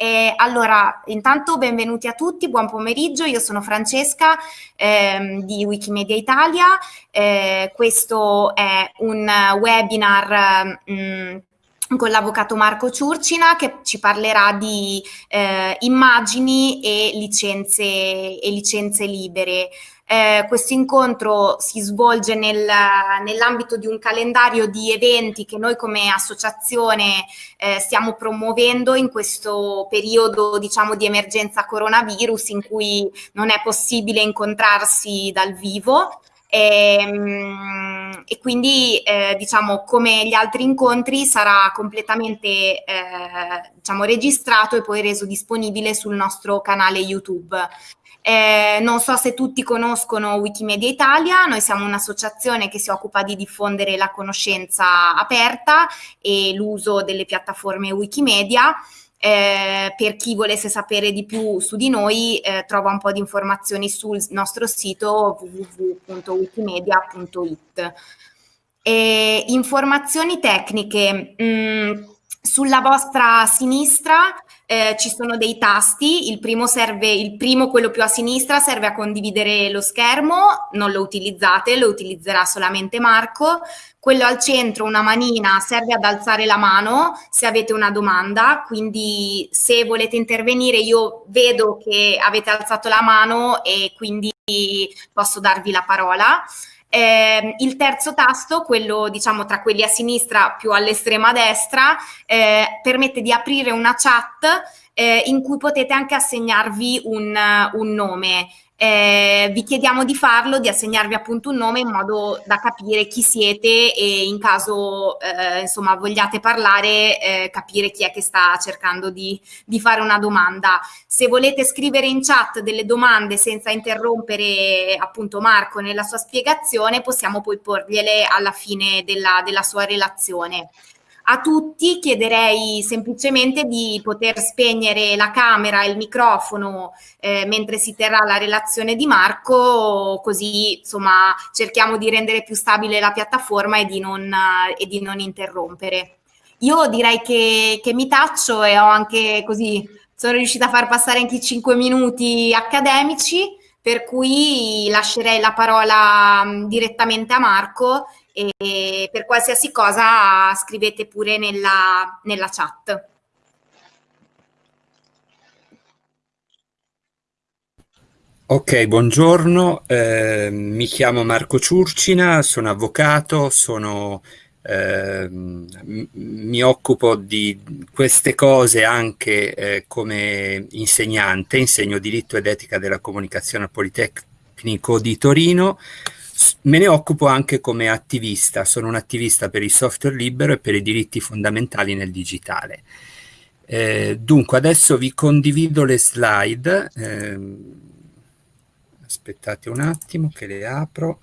Eh, allora, intanto benvenuti a tutti, buon pomeriggio, io sono Francesca ehm, di Wikimedia Italia, eh, questo è un webinar mh, mm, con l'avvocato Marco Ciurcina che ci parlerà di eh, immagini e licenze, e licenze libere. Eh, questo incontro si svolge nel, nell'ambito di un calendario di eventi che noi come associazione eh, stiamo promuovendo in questo periodo diciamo di emergenza coronavirus in cui non è possibile incontrarsi dal vivo. E, ehm, e quindi eh, diciamo come gli altri incontri sarà completamente eh, diciamo, registrato e poi reso disponibile sul nostro canale YouTube. Eh, non so se tutti conoscono Wikimedia Italia, noi siamo un'associazione che si occupa di diffondere la conoscenza aperta e l'uso delle piattaforme Wikimedia. Eh, per chi volesse sapere di più su di noi eh, trova un po' di informazioni sul nostro sito www.wikimedia.it. informazioni tecniche. Mm, sulla vostra sinistra eh, ci sono dei tasti, il primo serve, il primo, quello più a sinistra, serve a condividere lo schermo, non lo utilizzate, lo utilizzerà solamente Marco. Quello al centro, una manina, serve ad alzare la mano se avete una domanda, quindi se volete intervenire io vedo che avete alzato la mano e quindi posso darvi la parola. Eh, il terzo tasto, quello diciamo tra quelli a sinistra più all'estrema destra, eh, permette di aprire una chat eh, in cui potete anche assegnarvi un, un nome. Eh, vi chiediamo di farlo, di assegnarvi appunto un nome in modo da capire chi siete e in caso eh, insomma vogliate parlare eh, capire chi è che sta cercando di, di, fare una domanda. Se volete scrivere in chat delle domande senza interrompere appunto Marco nella sua spiegazione possiamo poi porgliele alla fine della, della sua relazione. A tutti chiederei semplicemente di poter spegnere la camera e il microfono eh, mentre si terrà la relazione di Marco, così insomma cerchiamo di rendere più stabile la piattaforma e di non, e di non interrompere. Io direi che, che mi taccio e ho anche così, sono riuscita a far passare anche i 5 minuti accademici, per cui lascerei la parola direttamente a Marco e per qualsiasi cosa scrivete pure nella, nella chat. Ok, buongiorno, eh, mi chiamo Marco Ciurcina, sono avvocato, sono, eh, mi occupo di queste cose anche eh, come insegnante, insegno diritto ed etica della comunicazione al Politecnico di Torino, Me ne occupo anche come attivista, sono un attivista per il software libero e per i diritti fondamentali nel digitale. Eh, dunque, adesso vi condivido le slide. Eh, aspettate un attimo che le apro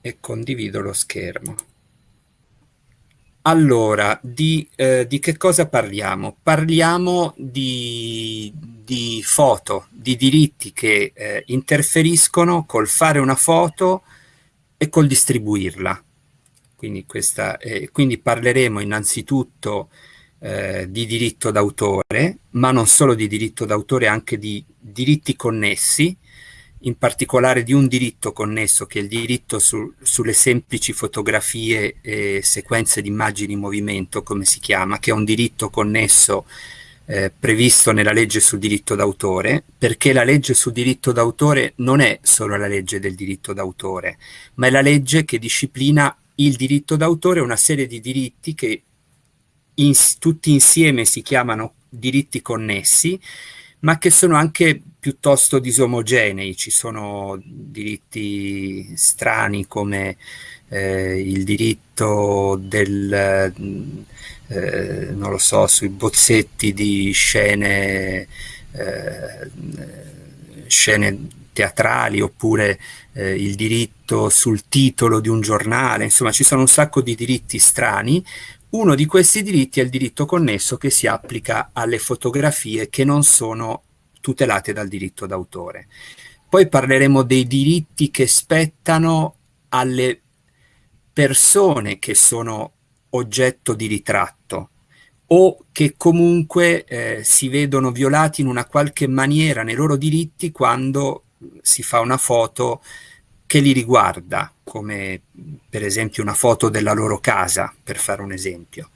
e condivido lo schermo. Allora, di, eh, di, che cosa parliamo? Parliamo di, di foto, di diritti che eh, interferiscono col fare una foto e col distribuirla. Quindi, questa, eh, quindi parleremo innanzitutto eh, di diritto d'autore, ma non solo di diritto d'autore, anche di diritti connessi, in particolare di un diritto connesso che è il diritto su, sulle semplici fotografie e sequenze di immagini in movimento, come si chiama, che è un diritto connesso eh, previsto nella legge sul diritto d'autore, perché la legge sul diritto d'autore non è solo la legge del diritto d'autore, ma è la legge che disciplina il diritto d'autore, una serie di diritti che in, tutti insieme si chiamano diritti connessi, ma che sono anche piuttosto disomogenei, ci sono diritti strani come eh, il diritto del, eh, non lo so, sui bozzetti di scene, eh, scene teatrali oppure eh, il diritto sul titolo di un giornale, insomma ci sono un sacco di diritti strani, uno di questi diritti è il diritto connesso che si applica alle fotografie che non sono tutelate dal diritto d'autore. Poi parleremo dei diritti che spettano alle persone che sono oggetto di ritratto. o che comunque eh, si vedono violati in una qualche maniera nei loro diritti quando si fa una foto che li riguarda, come per esempio una foto della loro casa, per fare un esempio.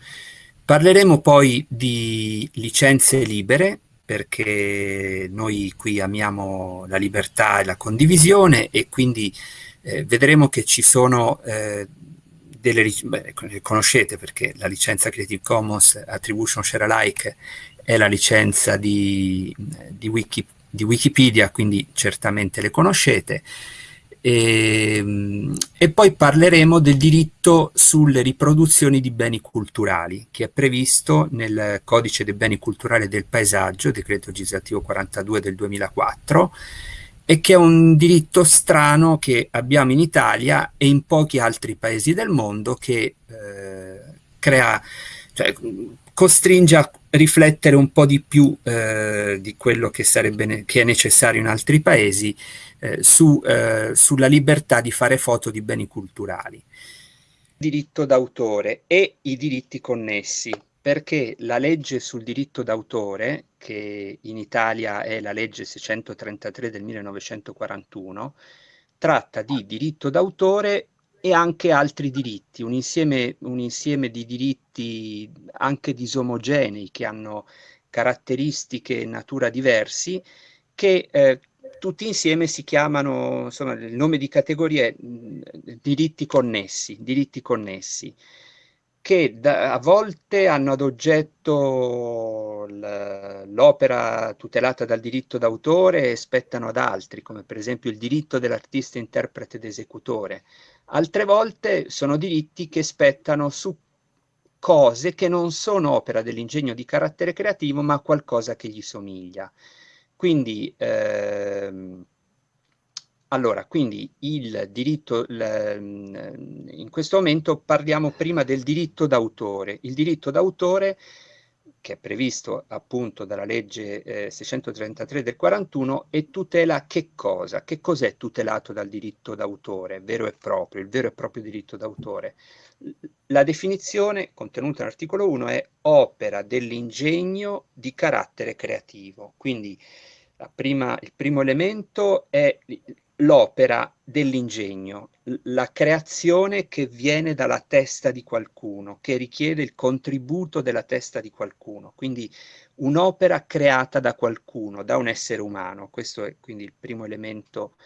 Parleremo poi di licenze libere, perché noi qui amiamo la libertà e la condivisione e quindi eh, vedremo che ci sono eh, delle, beh, conoscete perché la licenza Creative Commons Attribution Share Alike è la licenza di, di, Wiki, di Wikipedia, quindi certamente le conoscete. E, ehm, e, poi parleremo del diritto sulle riproduzioni di beni culturali che è previsto nel Codice dei beni culturali del paesaggio, decreto legislativo 42 del 2004 e che è un diritto strano che abbiamo in Italia e in pochi altri paesi del mondo che eh, crea, cioè, costringe a riflettere un po' di più eh, di quello che, sarebbe che è necessario in altri paesi eh, su, eh, sulla libertà di fare foto di beni culturali. Diritto d'autore e i diritti connessi, perché la legge sul diritto d'autore, che in Italia è la legge 633 del 1941, tratta di diritto d'autore e anche altri diritti, un insieme, un insieme di diritti anche disomogenei che hanno caratteristiche e natura diversi che eh, tutti insieme si chiamano, insomma, il nome di categoria è diritti connessi, diritti connessi, che da, a volte hanno ad oggetto l'opera tutelata dal diritto d'autore e spettano ad altri, come per esempio il diritto dell'artista interprete ed esecutore. Altre volte sono diritti che spettano su cose che non sono opera dell'ingegno di carattere creativo, ma qualcosa che gli somiglia. Quindi, ehm, allora, quindi il diritto, in questo momento parliamo prima del diritto d'autore. Il diritto d'autore, che è previsto appunto dalla legge eh, 633 del 41, e tutela che cosa? Che cos'è tutelato dal diritto d'autore, vero e proprio, il vero e proprio diritto d'autore? La definizione contenuta nell'articolo 1 è opera dell'ingegno di carattere creativo, quindi prima, il primo elemento è l'opera dell'ingegno, la creazione che viene dalla testa di qualcuno, che richiede il contributo della testa di qualcuno, quindi un'opera creata da qualcuno, da un essere umano. Questo è quindi il primo elemento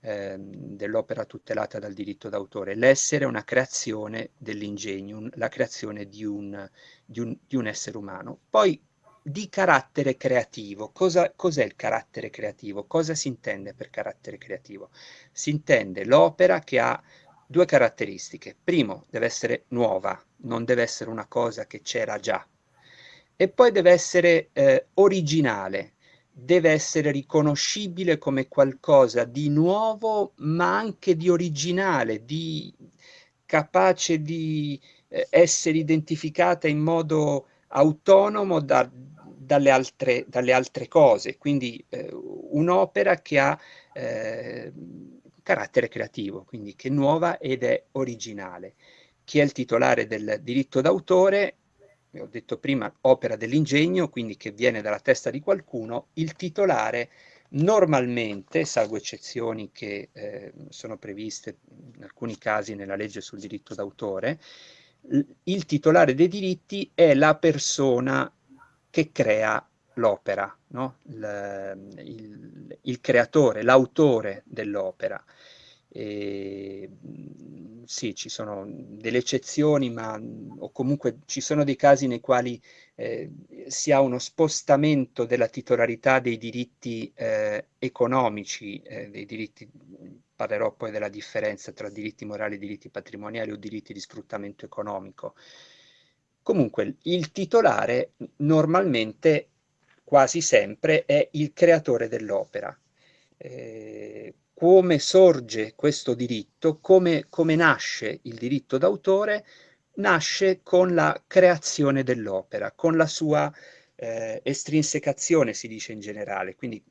eh, dell'opera tutelata dal diritto d'autore. L'essere è una creazione dell'ingegno, la creazione di un, di, un, di un essere umano. Poi di carattere creativo. Cosa, cos'è il carattere creativo? Cosa si intende per carattere creativo? Si intende l'opera che ha due caratteristiche. Primo, deve essere nuova, non deve essere una cosa che c'era già. E poi deve essere eh, originale, deve essere riconoscibile come qualcosa di nuovo, ma anche di originale, di capace di eh, essere identificata in modo autonomo da, dalle, altre, dalle, altre, cose, quindi eh, un'opera che ha eh, carattere creativo, quindi che è nuova ed è originale. Chi è il titolare del diritto d'autore? Ho detto prima, opera dell'ingegno, quindi che viene dalla testa di qualcuno, il titolare normalmente, salvo eccezioni che eh, sono previste in alcuni casi nella legge sul diritto d'autore, il titolare dei diritti è la persona che crea l'opera, no? il, il, il, creatore, l'autore dell'opera. sì, ci sono delle eccezioni, ma o comunque ci sono dei casi nei quali eh, si ha uno spostamento della titolarità dei diritti eh, economici, eh, dei diritti parlerò poi della differenza tra diritti morali e diritti patrimoniali o diritti di sfruttamento economico. Comunque il titolare normalmente, quasi sempre, è il creatore dell'opera. Eh, come sorge questo diritto, come, come nasce il diritto d'autore, nasce con la creazione dell'opera, con la sua eh, estrinsecazione si dice in generale, quindi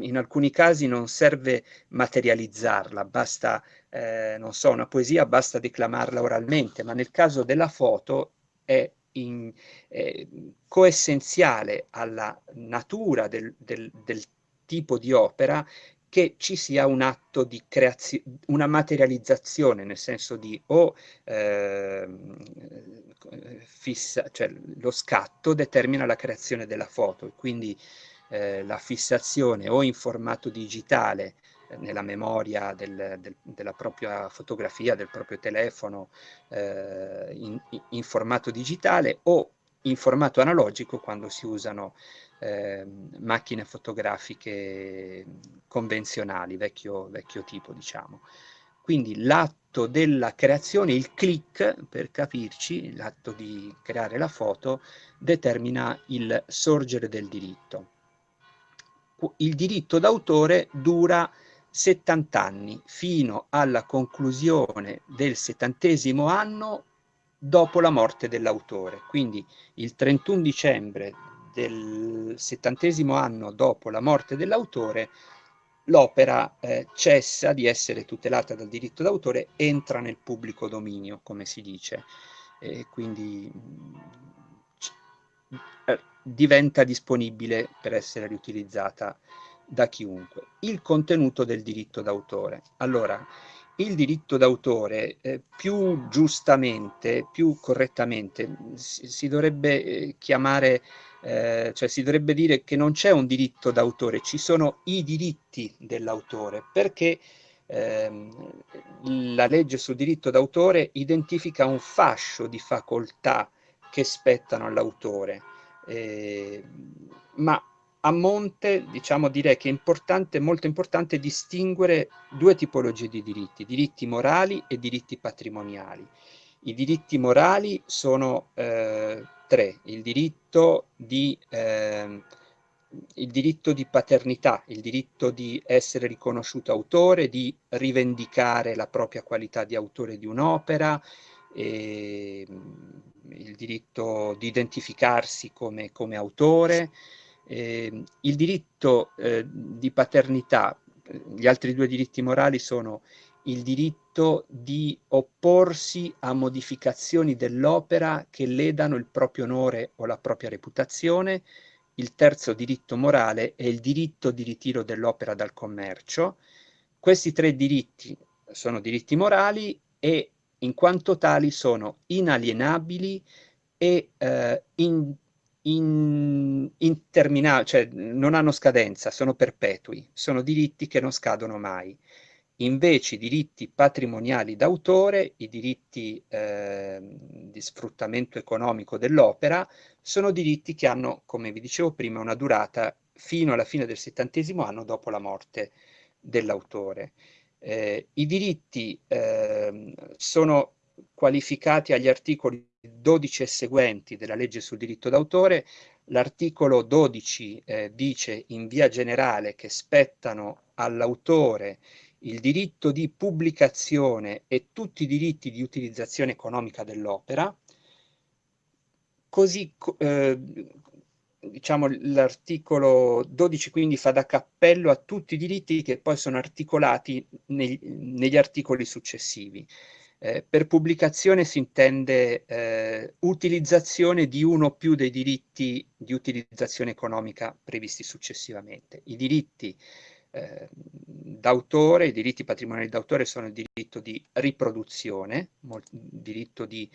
in alcuni casi non serve materializzarla, basta, eh, non so, una poesia basta declamarla oralmente, ma nel caso della foto è in, eh, coessenziale alla natura del, del, del tipo di opera che ci sia un atto di creazione, una materializzazione, nel senso di o eh, fissa, cioè lo scatto determina la creazione della foto, e quindi eh, la fissazione o in formato digitale eh, nella memoria del, del, della propria fotografia, del proprio telefono eh, in, in, formato digitale o in formato analogico quando si usano eh, macchine fotografiche convenzionali, vecchio, vecchio tipo diciamo. Quindi l'atto della creazione, il click, per capirci, l'atto di creare la foto, determina il sorgere del diritto. Il diritto d'autore dura 70 anni, fino alla conclusione del settantesimo anno dopo la morte dell'autore. Quindi il 31 dicembre del settantesimo anno dopo la morte dell'autore l'opera eh, cessa di essere tutelata dal diritto d'autore, entra nel pubblico dominio, come si dice, e quindi eh, diventa disponibile per essere riutilizzata da chiunque. Il contenuto del diritto d'autore. Allora, il diritto d'autore eh, più giustamente, più correttamente, si, si dovrebbe eh, chiamare eh, cioè si dovrebbe dire che non c'è un diritto d'autore, ci sono i diritti dell'autore, perché ehm, la legge sul diritto d'autore identifica un fascio di facoltà che spettano all'autore, eh, ma a monte, diciamo, direi che è importante, molto importante distinguere due tipologie di diritti, diritti morali e diritti patrimoniali. I diritti morali sono eh, 3. Il diritto di, eh, il diritto di paternità, il diritto di essere riconosciuto autore, di rivendicare la propria qualità di autore di un'opera, il diritto di identificarsi come, come autore, eh, il diritto eh, di paternità, gli altri due diritti morali sono il diritto di opporsi a modificazioni dell'opera che ledano il proprio onore o la propria reputazione, il terzo diritto morale è il diritto di ritiro dell'opera dal commercio. Questi tre diritti sono diritti morali e in quanto tali sono inalienabili e eh, in, in, interminabili, cioè non hanno scadenza, sono perpetui, sono diritti che non scadono mai. Invece i diritti patrimoniali d'autore, i diritti eh, di sfruttamento economico dell'opera, sono diritti che hanno, come vi dicevo prima, una durata fino alla fine del settantesimo anno dopo la morte dell'autore. Eh, I diritti eh, sono qualificati agli articoli 12 e seguenti della legge sul diritto d'autore. L'articolo 12 eh, dice in via generale che spettano all'autore il diritto di pubblicazione e tutti i diritti di utilizzazione economica dell'opera, così eh, diciamo l'articolo 12 quindi fa da cappello a tutti i diritti che poi sono articolati neg negli articoli successivi. Eh, per pubblicazione si intende eh, utilizzazione di uno o più dei diritti di utilizzazione economica previsti successivamente. I diritti eh, d'autore, i diritti patrimoniali d'autore sono il diritto di riproduzione, il diritto di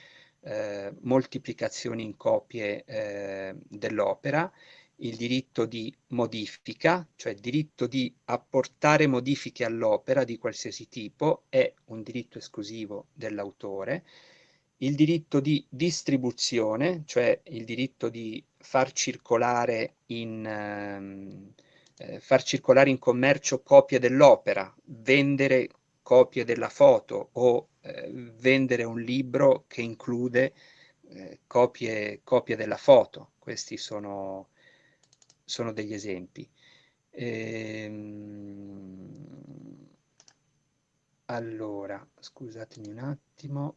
eh, moltiplicazione in copie eh, dell'opera, il diritto di modifica, cioè il diritto di apportare modifiche all'opera di qualsiasi tipo, è un diritto esclusivo dell'autore, il diritto di distribuzione, cioè il diritto di far circolare in... Ehm, eh, far circolare in commercio copie dell'opera, vendere copie della foto o eh, vendere un libro che include eh, copie, copie, della foto. Questi sono, sono degli esempi. Ehm, allora, scusatemi un attimo.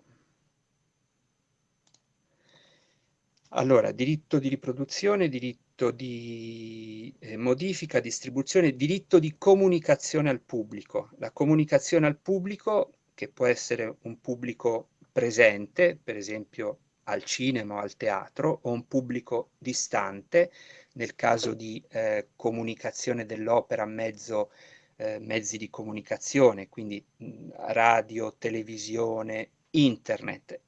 Allora, diritto di riproduzione, diritto di eh, modifica, distribuzione, diritto di comunicazione al pubblico. La comunicazione al pubblico, che può essere un pubblico presente, per esempio al cinema o al teatro o un pubblico distante, nel caso di eh, comunicazione dell'opera mezzo, eh, mezzi di comunicazione, quindi radio, televisione, internet.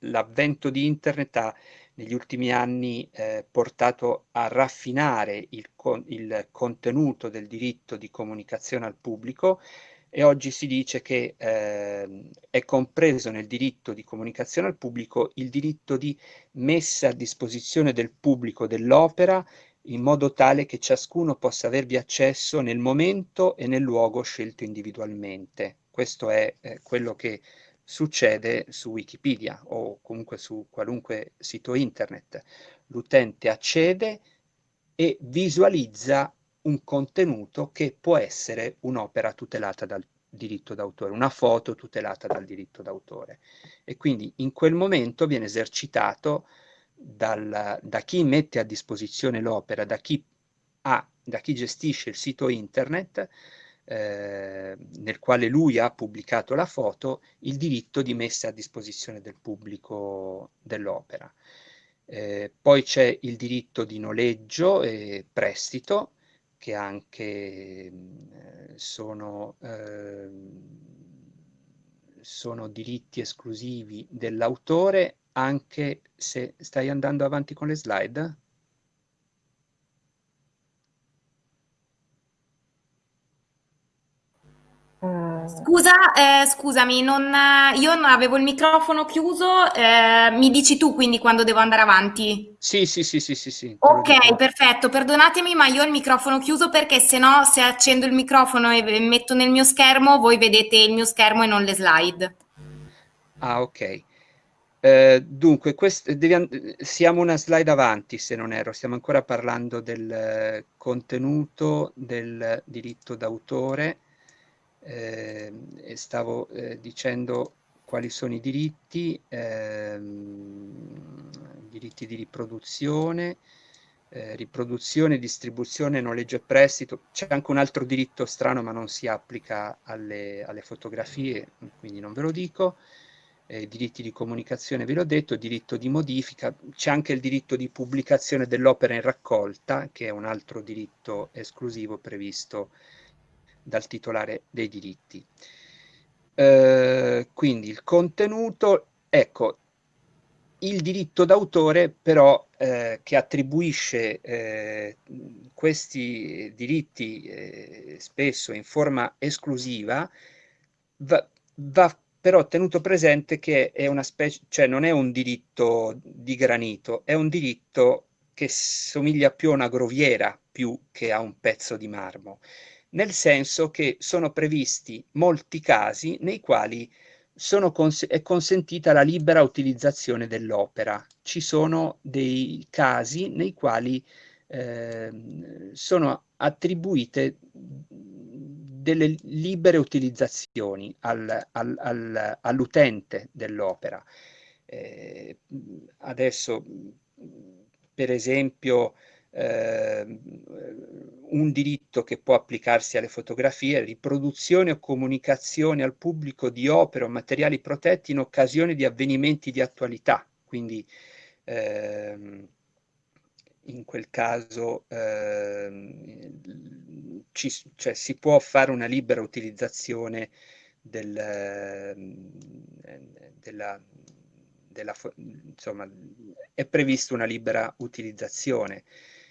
L'avvento di internet ha negli ultimi anni eh, portato a raffinare il, con il contenuto del diritto di comunicazione al pubblico e oggi si dice che eh, è compreso nel diritto di comunicazione al pubblico il diritto di messa a disposizione del pubblico dell'opera in modo tale che ciascuno possa avervi accesso nel momento e nel luogo scelto individualmente. Questo è eh, quello che succede su Wikipedia o comunque su qualunque sito internet. L'utente accede e visualizza un contenuto che può essere un'opera tutelata dal diritto d'autore, una foto tutelata dal diritto d'autore. E quindi in quel momento viene esercitato dal, da chi mette a disposizione l'opera, da da chi gestisce il sito internet, eh, nel quale lui ha pubblicato la foto, il diritto di messa a disposizione del pubblico dell'opera. Eh, poi c'è il diritto di noleggio e prestito, che anche eh, sono, eh, sono diritti esclusivi dell'autore, anche se stai andando avanti con le slide? Scusa, eh, scusami, non, io non avevo il microfono chiuso, eh, mi dici tu quindi quando devo andare avanti? Sì, sì, sì, sì, sì. sì ok, perfetto, perdonatemi ma io ho il microfono chiuso perché se no se accendo il microfono e metto nel mio schermo voi vedete il mio schermo e non le slide. Ah, ok. Eh, dunque, quest, devi, siamo una slide avanti se non erro, stiamo ancora parlando del contenuto del diritto d'autore eh, e stavo eh, dicendo quali sono i diritti, ehm, diritti di riproduzione, eh, riproduzione, distribuzione, noleggio e prestito. C'è anche un altro diritto strano ma non si applica alle, alle fotografie, quindi non ve lo dico. Eh, diritti di comunicazione ve l'ho detto, diritto di modifica, c'è anche il diritto di pubblicazione dell'opera in raccolta, che è un altro diritto esclusivo previsto dal titolare dei diritti. Eh, quindi il contenuto, ecco, il diritto d'autore però eh, che attribuisce eh, questi diritti eh, spesso in forma esclusiva va, va, però tenuto presente che è una specie, cioè non è un diritto di granito, è un diritto che somiglia più a una groviera più che a un pezzo di marmo nel senso che sono previsti molti casi nei quali cons è consentita la libera utilizzazione dell'opera. Ci sono dei casi nei quali eh, sono attribuite delle libere utilizzazioni al, al, al, all'utente dell'opera. Eh, adesso, per esempio, eh, un diritto che può applicarsi alle fotografie, riproduzione o comunicazione al pubblico di opere o materiali protetti in occasione di avvenimenti di attualità. Quindi ehm, in quel caso ehm, ci, cioè, si può fare una libera utilizzazione del, ehm, della, della, insomma, è prevista una libera utilizzazione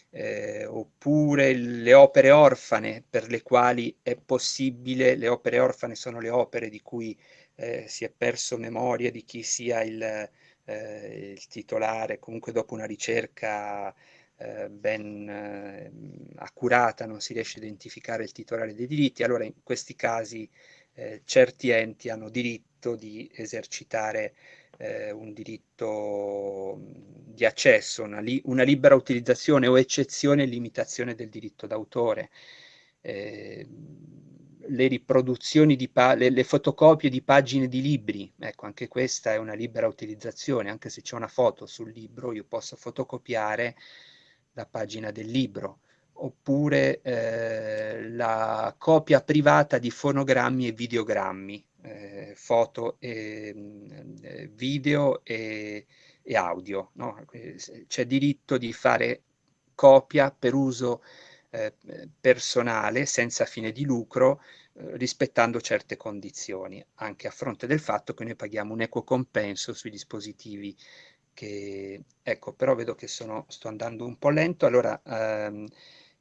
eh, oppure le opere orfane per le quali è possibile, le opere orfane sono le opere di cui eh, si è perso memoria di chi sia il, eh, il titolare, comunque dopo una ricerca eh, ben eh, accurata non si riesce a identificare il titolare dei diritti, allora in questi casi eh, certi enti hanno diritto di esercitare eh, un diritto di accesso, una, li una, libera utilizzazione o eccezione e limitazione del diritto d'autore. Eh, le riproduzioni di le, le, fotocopie di pagine di libri, ecco anche questa è una libera utilizzazione, anche se c'è una foto sul libro io posso fotocopiare la pagina del libro, oppure eh, la copia privata di fonogrammi e videogrammi, eh, foto, e, mm, eh, video e, e audio. No? C'è diritto di fare copia per uso eh, personale senza fine di lucro eh, rispettando certe condizioni, anche a fronte del fatto che noi paghiamo un equo compenso sui dispositivi che... Ecco, però vedo che sono, sto andando un po' lento, allora ehm,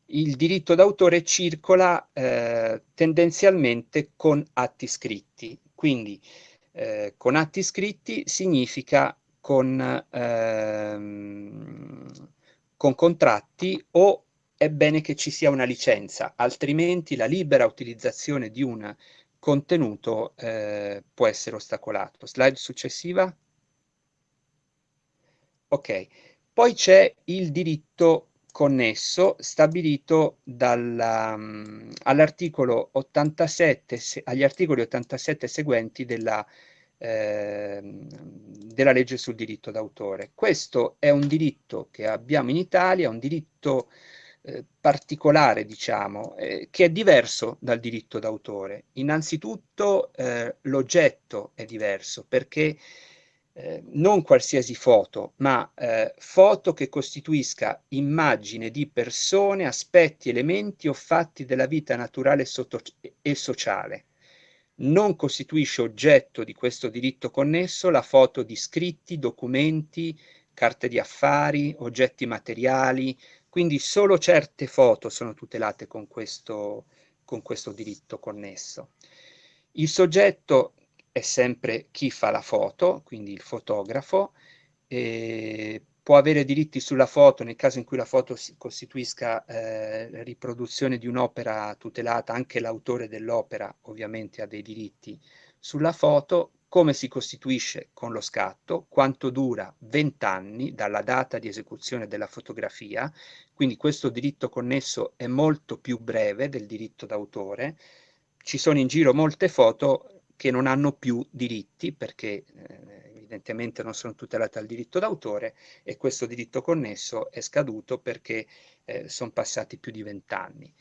il diritto d'autore circola eh, tendenzialmente con atti scritti, quindi eh, con atti scritti significa con, ehm, con contratti o è bene che ci sia una licenza, altrimenti la libera utilizzazione di un contenuto eh, può essere ostacolato. Slide successiva. Ok, poi c'è il diritto connesso stabilito um, all'articolo 87, agli articoli 87 seguenti della eh, della legge sul diritto d'autore. Questo è un diritto che abbiamo in Italia, un diritto eh, particolare, diciamo, eh, che è diverso dal diritto d'autore. Innanzitutto eh, l'oggetto è diverso perché eh, non qualsiasi foto, ma eh, foto che costituisca immagine di persone, aspetti, elementi o fatti della vita naturale e sociale non costituisce oggetto di questo diritto connesso la foto di scritti, documenti, carte di affari, oggetti materiali, quindi solo certe foto sono tutelate con questo, con questo diritto connesso. Il soggetto è sempre chi fa la foto, quindi il fotografo, e può avere diritti sulla foto nel caso in cui la foto costituisca eh, riproduzione di un'opera tutelata, anche l'autore dell'opera ovviamente ha dei diritti sulla foto, come si costituisce con lo scatto, quanto dura? 20 anni dalla data di esecuzione della fotografia, quindi questo diritto connesso è molto più breve del diritto d'autore, ci sono in giro molte foto che non hanno più diritti perché eh, evidentemente non sono tutelate dal diritto d'autore e questo diritto connesso è scaduto perché eh, sono passati più di vent'anni.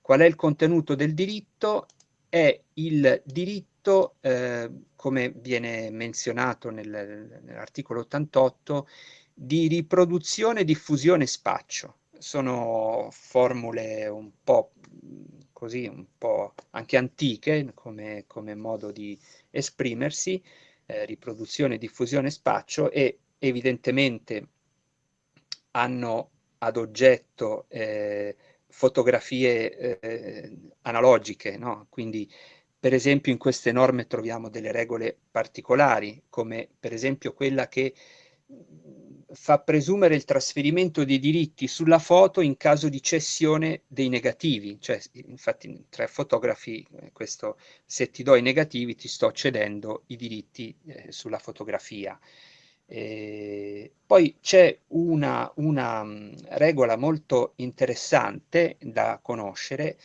Qual è il contenuto del diritto? È il diritto, eh, come viene menzionato nel, nell'articolo 88, di riproduzione, diffusione e spaccio. Sono formule un po' così, un po' anche antiche come, come modo di esprimersi, eh, riproduzione, diffusione spaccio e evidentemente hanno ad oggetto eh, fotografie eh, analogiche, no? quindi per esempio in queste norme troviamo delle regole particolari, come per esempio quella che fa presumere il trasferimento dei diritti sulla foto in caso di cessione dei negativi, cioè infatti tra fotografi eh, questo se ti do i negativi ti sto cedendo i diritti eh, sulla fotografia. E poi c'è una, una mh, regola molto interessante da conoscere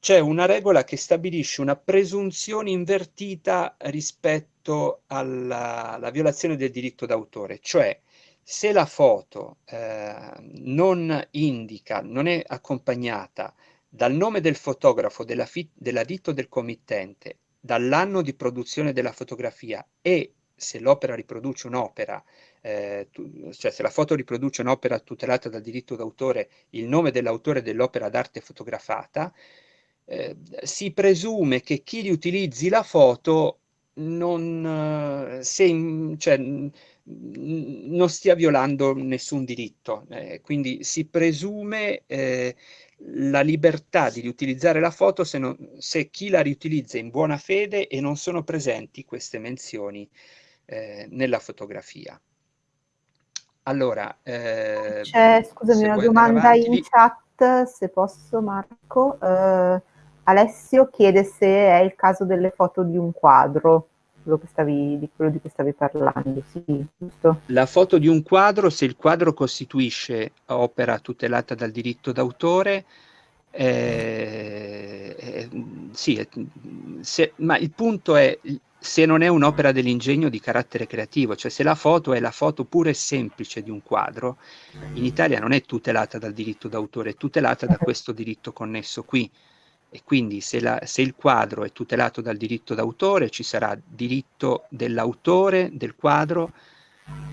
c'è una regola che stabilisce una presunzione invertita rispetto alla, alla violazione del diritto d'autore, cioè se la foto eh, non indica, non è accompagnata dal nome del fotografo, della, della ditta del committente, dall'anno di produzione della fotografia e se l'opera riproduce un'opera, eh, cioè se la foto riproduce un'opera tutelata dal diritto d'autore, il nome dell'autore dell'opera d'arte fotografata, eh, si presume che chi riutilizzi la foto non, eh, se, cioè, non stia violando nessun diritto, eh, quindi si presume eh, la libertà di riutilizzare la foto se, non, se, chi la riutilizza in buona fede e non sono presenti queste menzioni eh, nella fotografia. Allora, eh, c'è scusami una domanda in chat, se posso Marco. Uh, Alessio chiede se è il caso delle foto di un quadro, quello che stavi, di quello di cui stavi parlando, sì, giusto? La foto di un quadro, se il quadro costituisce opera tutelata dal diritto d'autore, eh, eh, sì, se, ma il punto è se non è un'opera dell'ingegno di carattere creativo, cioè se la foto è la foto pura e semplice di un quadro, in Italia non è tutelata dal diritto d'autore, è tutelata da questo diritto connesso qui e quindi se, la, se, il quadro è tutelato dal diritto d'autore ci sarà diritto dell'autore del quadro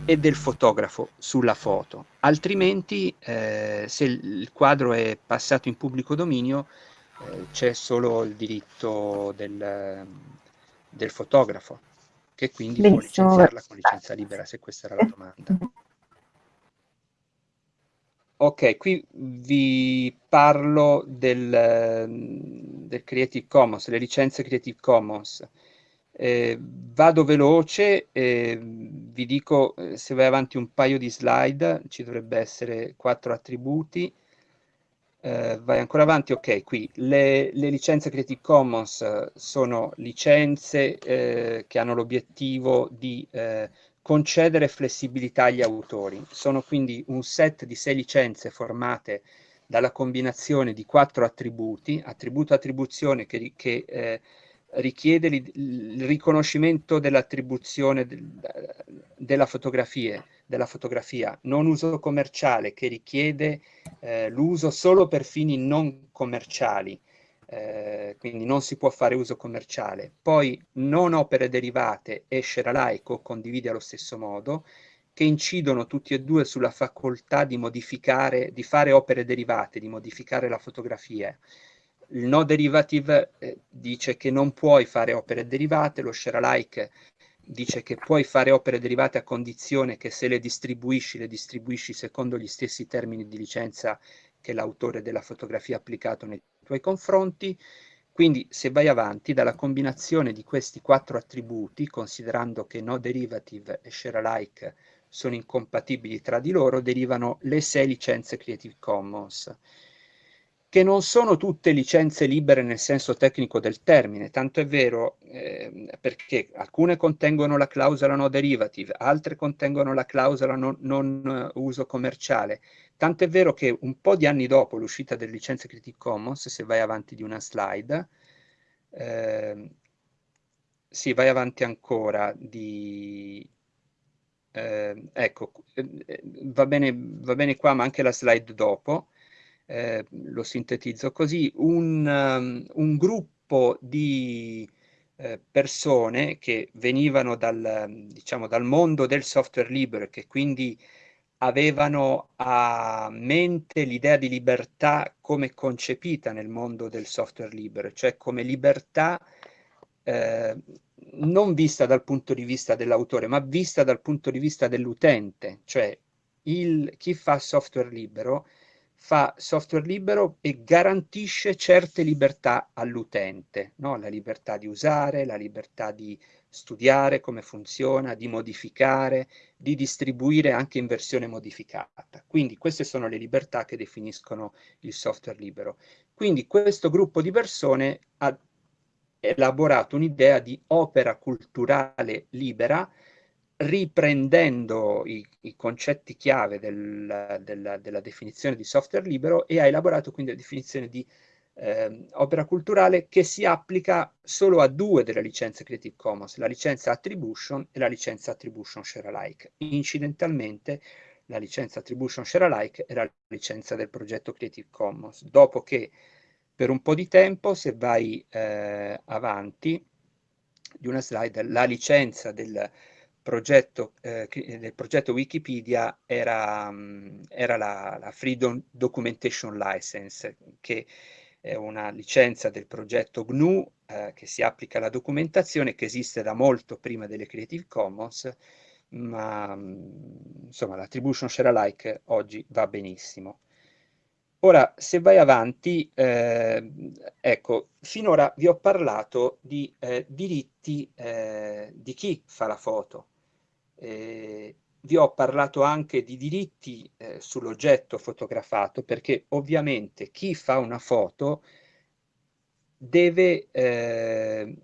e del fotografo sulla foto, altrimenti eh, se il quadro è passato in pubblico dominio eh, c'è solo il diritto del, del, fotografo, che quindi Benissimo. può licenziarla con licenza libera, se questa era la domanda. Ok, qui vi parlo del, del Creative Commons, le licenze Creative Commons. Eh, vado veloce, eh, vi dico eh, se vai avanti un paio di slide, ci dovrebbe essere quattro attributi. Eh, vai ancora avanti, ok, qui le, le licenze Creative Commons eh, sono licenze che hanno l'obiettivo di concedere flessibilità agli autori. Sono quindi un set di sei licenze formate dalla combinazione di quattro attributi, attributo attribuzione che, che richiede il riconoscimento dell'attribuzione della fotografia, della fotografia, non uso commerciale che richiede eh, l'uso solo per fini non commerciali, eh, quindi non si può fare uso commerciale. Poi non opere derivate e alike o condividi allo stesso modo, che incidono tutti e due sulla facoltà di modificare, di fare opere derivate, di modificare la fotografia il no derivative eh, dice che non puoi fare opere derivate, lo share alike dice che puoi fare opere derivate a condizione che se le distribuisci, le distribuisci secondo gli stessi termini di licenza che l'autore della fotografia applicato nei tuoi confronti. Quindi se vai avanti dalla combinazione di questi quattro attributi, considerando che no derivative e share alike sono incompatibili tra di loro, derivano le sei licenze Creative Commons che non sono tutte licenze libere nel senso tecnico del termine, tanto è vero eh, perché alcune contengono la clausola no derivative, altre contengono la clausola non, non uh, uso commerciale, tanto è vero che un po' di anni dopo l'uscita delle licenze Creative Commons, se vai avanti di una slide, eh, sì, vai avanti ancora di... Eh, ecco, eh, va bene, va bene qua, ma anche la slide dopo, eh, lo sintetizzo così, un, um, un gruppo di eh, persone che venivano dal, diciamo, dal mondo del software libero e che quindi avevano a mente l'idea di libertà come concepita nel mondo del software libero, cioè come libertà eh, non vista dal punto di vista dell'autore, ma vista dal punto di vista dell'utente, cioè il, chi fa software libero fa software libero e garantisce certe libertà all'utente, no? la libertà di usare, la libertà di studiare come funziona, di modificare, di distribuire anche in versione modificata. Quindi queste sono le libertà che definiscono il software libero. Quindi questo gruppo di persone ha elaborato un'idea di opera culturale libera riprendendo i, i concetti chiave del, del, della definizione di software libero e ha elaborato quindi la definizione di eh, opera culturale che si applica solo a due delle licenze Creative Commons, la licenza Attribution e la licenza Attribution Share Alike. Incidentalmente la licenza Attribution Share Alike era la licenza del progetto Creative Commons, dopo che per un po' di tempo, se vai eh, avanti di una slide, la licenza del progetto, eh, del progetto Wikipedia era, um, era la, la, Freedom Documentation License, che è una licenza del progetto GNU eh, che si applica alla documentazione, che esiste da molto prima delle Creative Commons, ma um, insomma l'attribution share alike oggi va benissimo. Ora, se vai avanti, eh, ecco, finora vi ho parlato di eh, diritti eh, di chi fa la foto, eh, vi ho parlato anche di diritti eh, sull'oggetto fotografato perché ovviamente chi fa una foto deve, eh,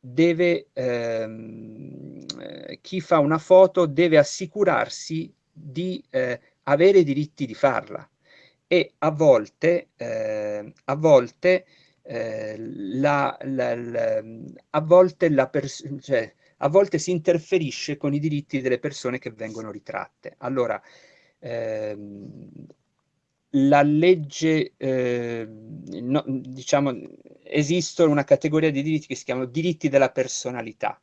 deve ehm, eh, chi fa una foto deve assicurarsi di eh, avere i diritti di farla. E a volte, eh, a volte eh, la, la, la, a volte la persona, cioè, a volte si interferisce con i diritti delle persone che vengono ritratte. Allora, ehm, la legge, eh, no, diciamo, esiste una categoria di diritti che si chiamano diritti della personalità.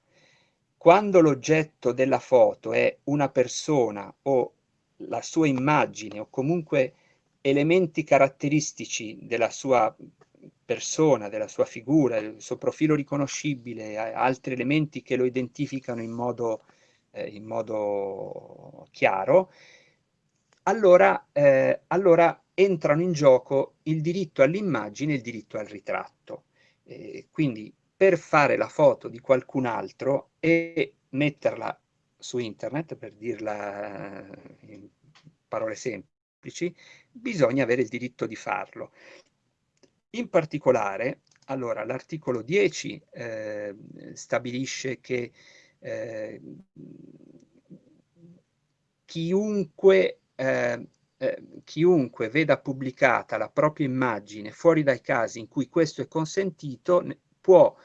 quando l'oggetto della foto è una persona o la sua immagine o comunque elementi caratteristici della sua persona, della sua figura, del suo profilo riconoscibile, altri elementi che lo identificano in modo, eh, in modo chiaro, allora, eh, allora, entrano in gioco il diritto all'immagine e il diritto al ritratto. Eh, quindi per fare la foto di qualcun altro e metterla su internet, per dirla in parole semplici, bisogna avere il diritto di farlo. In particolare, allora, l'articolo 10 eh, stabilisce che eh, chiunque, eh, eh, chiunque veda pubblicata la propria immagine fuori dai casi in cui questo è consentito può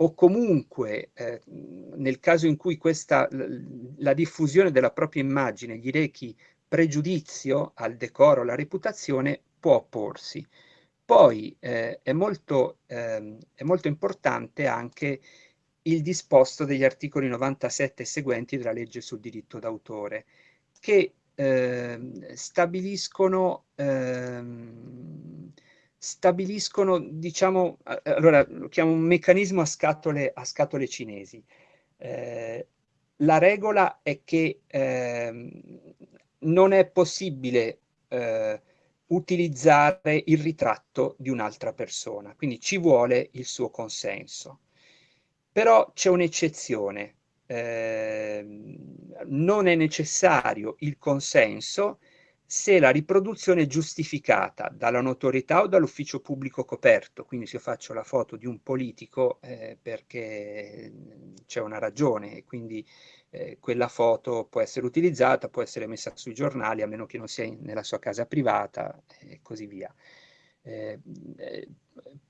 o comunque eh, nel caso in cui questa, la diffusione della propria immagine gli rechi pregiudizio al decoro, alla reputazione, può opporsi. Poi eh, è, molto, eh, è molto importante anche il disposto degli articoli 97 e seguenti della legge sul diritto d'autore, che eh, stabiliscono ehm, stabiliscono, diciamo, allora lo chiamo un meccanismo a scatole, a scatole cinesi. Eh, la regola è che eh, non è possibile eh, utilizzare il ritratto di un'altra persona, quindi ci vuole il suo consenso. Però c'è un'eccezione, eh, non è necessario il consenso se la riproduzione è giustificata dalla notorietà o dall'ufficio pubblico coperto, quindi se io faccio la foto di un politico eh, perché c'è una ragione, quindi eh, quella foto può essere utilizzata, può essere messa sui giornali, a meno che non sia in, nella sua casa privata e così via. Eh, eh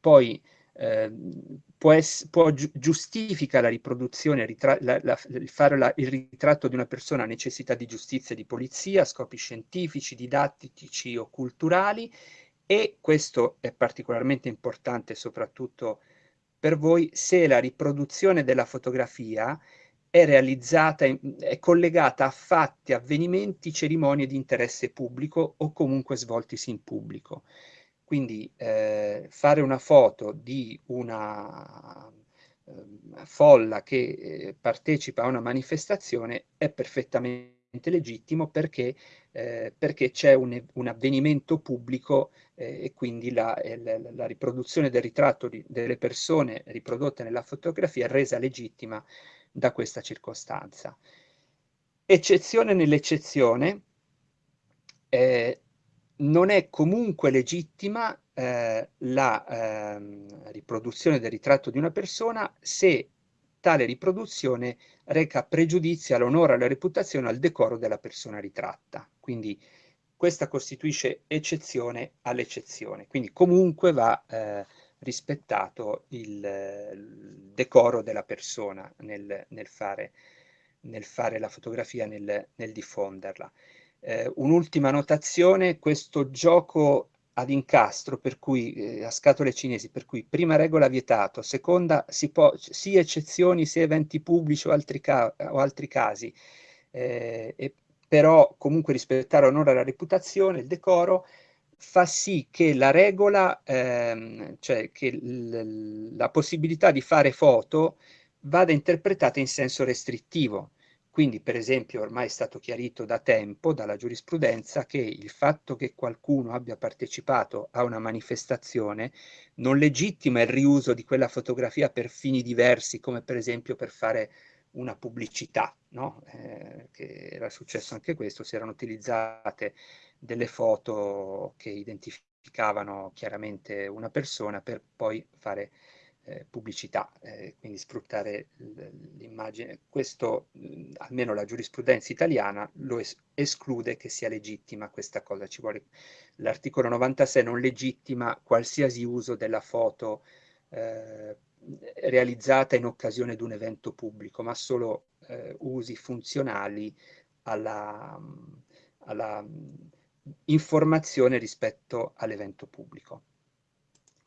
poi Ehm, può, ess- può gi- giustifica la riproduzione, la, la, fare la, il ritratto di una persona a necessità di giustizia e di polizia, scopi scientifici, didattici o culturali e questo è particolarmente importante soprattutto per voi se la riproduzione della fotografia è realizzata, è collegata a fatti, avvenimenti, cerimonie di interesse pubblico o comunque svoltisi in pubblico. Quindi eh, fare una foto di una eh, folla che eh, partecipa a una manifestazione è perfettamente legittimo perché, eh, perché c'è un, un, avvenimento pubblico eh, e quindi la, la, la, riproduzione del ritratto di, delle persone riprodotte nella fotografia è resa legittima da questa circostanza. Eccezione nell'eccezione, eh, non è comunque legittima eh, la eh, riproduzione del ritratto di una persona se tale riproduzione reca pregiudizio all'onore, alla reputazione, al decoro della persona ritratta. Quindi questa costituisce eccezione all'eccezione. Quindi comunque va eh, rispettato il, il, decoro della persona nel, nel, fare, nel fare, la fotografia, nel, nel diffonderla. Eh, un'ultima notazione, questo gioco ad incastro, per cui eh, a scatole cinesi, per cui prima regola vietato, seconda si può, sia eccezioni sia eventi pubblici o altri, ca o altri casi, eh, e, però comunque rispettare onore alla reputazione, il decoro, fa sì che la regola, ehm, cioè che la possibilità di fare foto vada interpretata in senso restrittivo, quindi, per esempio, ormai è stato chiarito da tempo dalla giurisprudenza che il fatto che qualcuno abbia partecipato a una manifestazione non legittima il riuso di quella fotografia per fini diversi, come per esempio per fare una pubblicità, no? eh, che era successo anche questo, si erano utilizzate delle foto che identificavano chiaramente una persona per poi fare eh, pubblicità, eh, quindi sfruttare l'immagine. Questo, almeno la giurisprudenza italiana, lo es esclude che sia legittima questa cosa. L'articolo 96 non legittima qualsiasi uso della foto eh, realizzata in occasione di un evento pubblico, ma solo eh, usi funzionali alla, alla informazione rispetto all'evento pubblico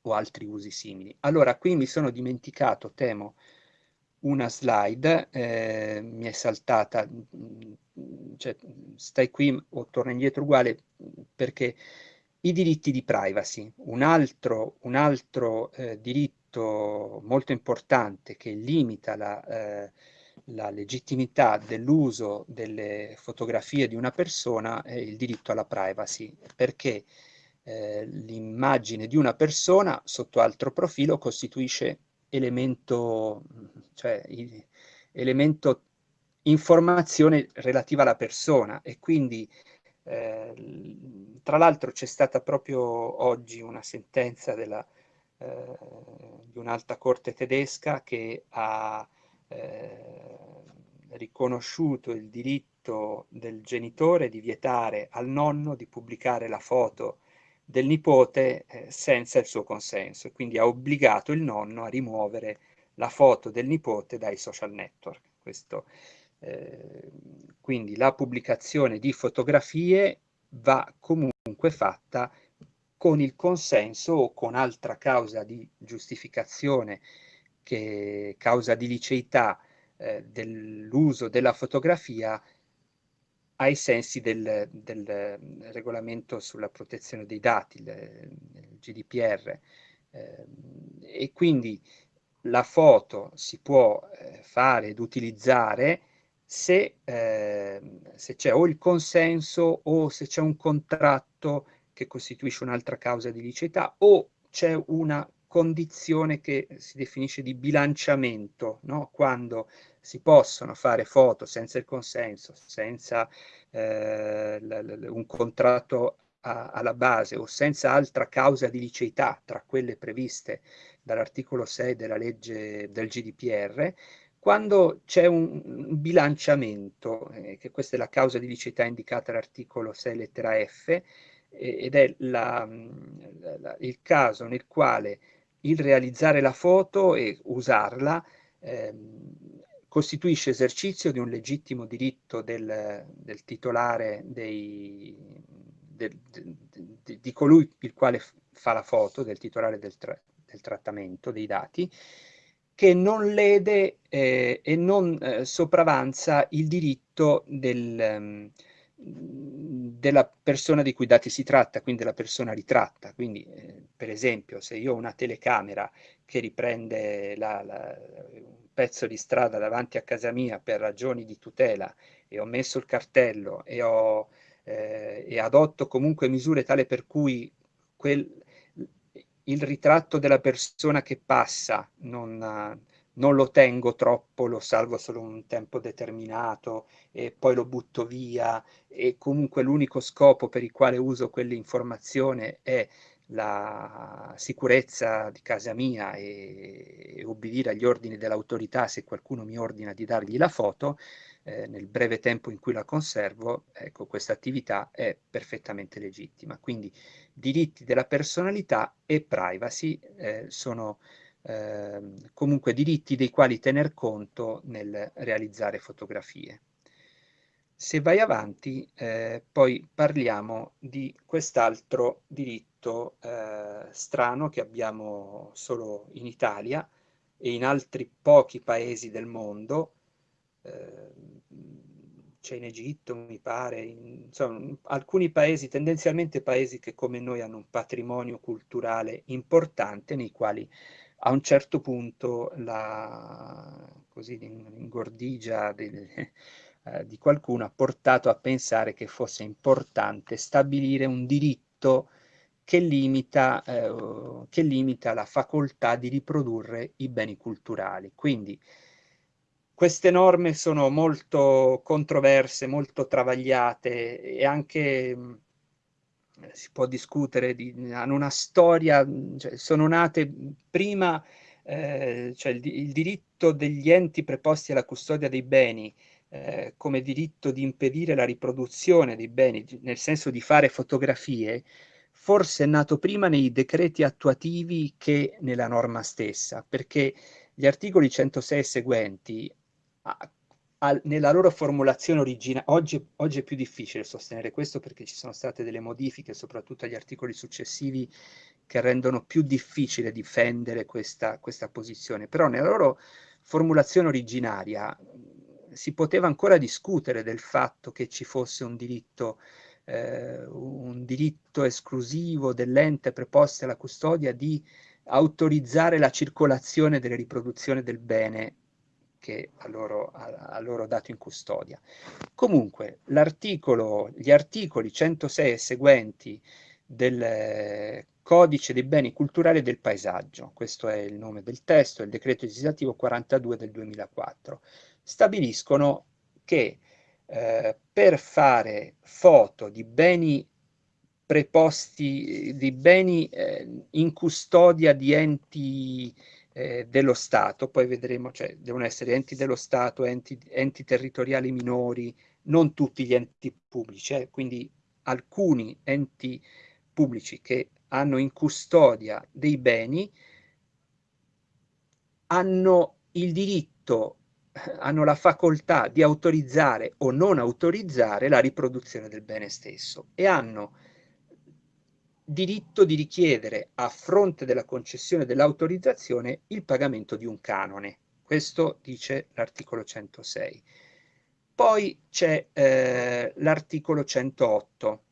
o altri usi simili. Allora, qui mi sono dimenticato, temo, una slide, eh, mi è saltata, cioè, stai qui o torna indietro uguale, perché i diritti di privacy, un altro, un altro eh, diritto molto importante che limita la, eh, la legittimità dell'uso delle fotografie di una persona è il diritto alla privacy, perché eh, l'immagine di una persona sotto altro profilo costituisce elemento, cioè, elemento informazione relativa alla persona e quindi eh, tra l'altro c'è stata proprio oggi una sentenza della, eh, di un'alta corte tedesca che ha eh, riconosciuto il diritto del genitore di vietare al nonno di pubblicare la foto del nipote eh, senza il suo consenso e quindi ha obbligato il nonno a rimuovere la foto del nipote dai social network. Questo, eh, quindi la pubblicazione di fotografie va comunque fatta con il consenso o con altra causa di giustificazione, che causa di liceità eh, dell'uso della fotografia ai sensi del, del, regolamento sulla protezione dei dati, il, il GDPR. Eh, e quindi la foto si può eh, fare ed utilizzare se, eh, se c'è o il consenso o se c'è un contratto che costituisce un'altra causa di liceità o c'è una condizione che si definisce di bilanciamento, no? quando si possono fare foto senza il consenso, senza eh, un contratto a, alla base o senza altra causa di liceità tra quelle previste dall'articolo 6 della legge del GDPR, quando c'è un, bilanciamento, eh, che questa è la causa di liceità indicata all'articolo 6 lettera F, ed è la, la, il caso nel quale il realizzare la foto e usarla ehm, costituisce esercizio di un legittimo diritto del, del titolare dei, del, de, di colui il quale fa la foto, del titolare del, tra, del trattamento dei dati, che non lede eh, e non eh, sopravanza il diritto del, um, della persona di cui dati si tratta, quindi della persona ritratta. Quindi, eh, per esempio, se io ho una telecamera che riprende la, la, pezzo di strada davanti a casa mia per ragioni di tutela e ho messo il cartello e, ho, eh, e adotto comunque misure tale per cui quel, il ritratto della persona che passa non, non lo tengo troppo, lo salvo solo un tempo determinato e poi lo butto via e comunque l'unico scopo per il quale uso quell'informazione è la sicurezza di casa mia e, e obbedire agli ordini dell'autorità se qualcuno mi ordina di dargli la foto, eh, nel breve tempo in cui la conservo, ecco, questa attività è perfettamente legittima. Quindi diritti della personalità e privacy eh, sono eh, comunque diritti dei quali tener conto nel realizzare fotografie. Se vai avanti, eh, poi parliamo di quest'altro diritto eh, strano che abbiamo solo in Italia e in altri pochi paesi del mondo, eh, c'è in Egitto, mi pare, in, insomma, alcuni paesi, tendenzialmente paesi che come noi hanno un patrimonio culturale importante, nei quali a un certo punto la così, ingordigia del, eh, di qualcuno ha portato a pensare che fosse importante stabilire un diritto che limita, eh, che limita la facoltà di riprodurre i beni culturali. Quindi queste norme sono molto controverse, molto travagliate e anche si può discutere, di, hanno una storia, cioè, sono nate prima, eh, cioè il, il, diritto degli enti preposti alla custodia dei beni eh, come diritto di impedire la riproduzione dei beni, nel senso di fare fotografie, forse è nato prima nei decreti attuativi che nella norma stessa, perché gli articoli 106 e seguenti, a, a, nella loro formulazione originale, oggi, oggi, è più difficile sostenere questo perché ci sono state delle modifiche, soprattutto agli articoli successivi, che rendono più difficile difendere questa, questa posizione, però nella loro formulazione originaria si poteva ancora discutere del fatto che ci fosse un diritto, eh, un diritto esclusivo dell'ente preposto alla custodia di autorizzare la circolazione delle riproduzioni del bene che a loro, a, loro dato in custodia. Comunque, gli articoli 106 e seguenti del eh, Codice dei beni culturali del paesaggio, questo è il nome del testo, il decreto legislativo 42 del 2004, stabiliscono che eh, per fare foto di beni preposti, di beni eh, in custodia di enti eh, dello Stato, poi vedremo, cioè devono essere enti dello Stato, enti, enti territoriali minori, non tutti gli enti pubblici, eh, quindi alcuni enti pubblici che hanno in custodia dei beni hanno il diritto, hanno la facoltà di autorizzare o non autorizzare la riproduzione del bene stesso e hanno diritto di richiedere a fronte della concessione dell'autorizzazione il pagamento di un canone. Questo dice l'articolo 106. Poi c'è eh, l'articolo 108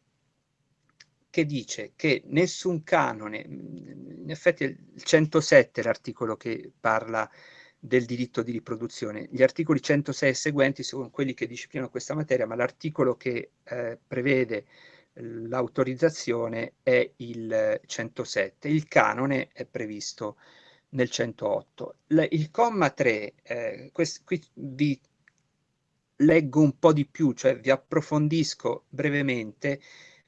che dice che nessun canone, in effetti il 107 è l'articolo che parla del diritto di riproduzione. Gli articoli 106 e seguenti sono quelli che disciplinano questa materia, ma l'articolo che eh, prevede l'autorizzazione è il 107, il canone è previsto nel 108. L il comma 3, eh, qui vi leggo un po' di più, cioè vi approfondisco brevemente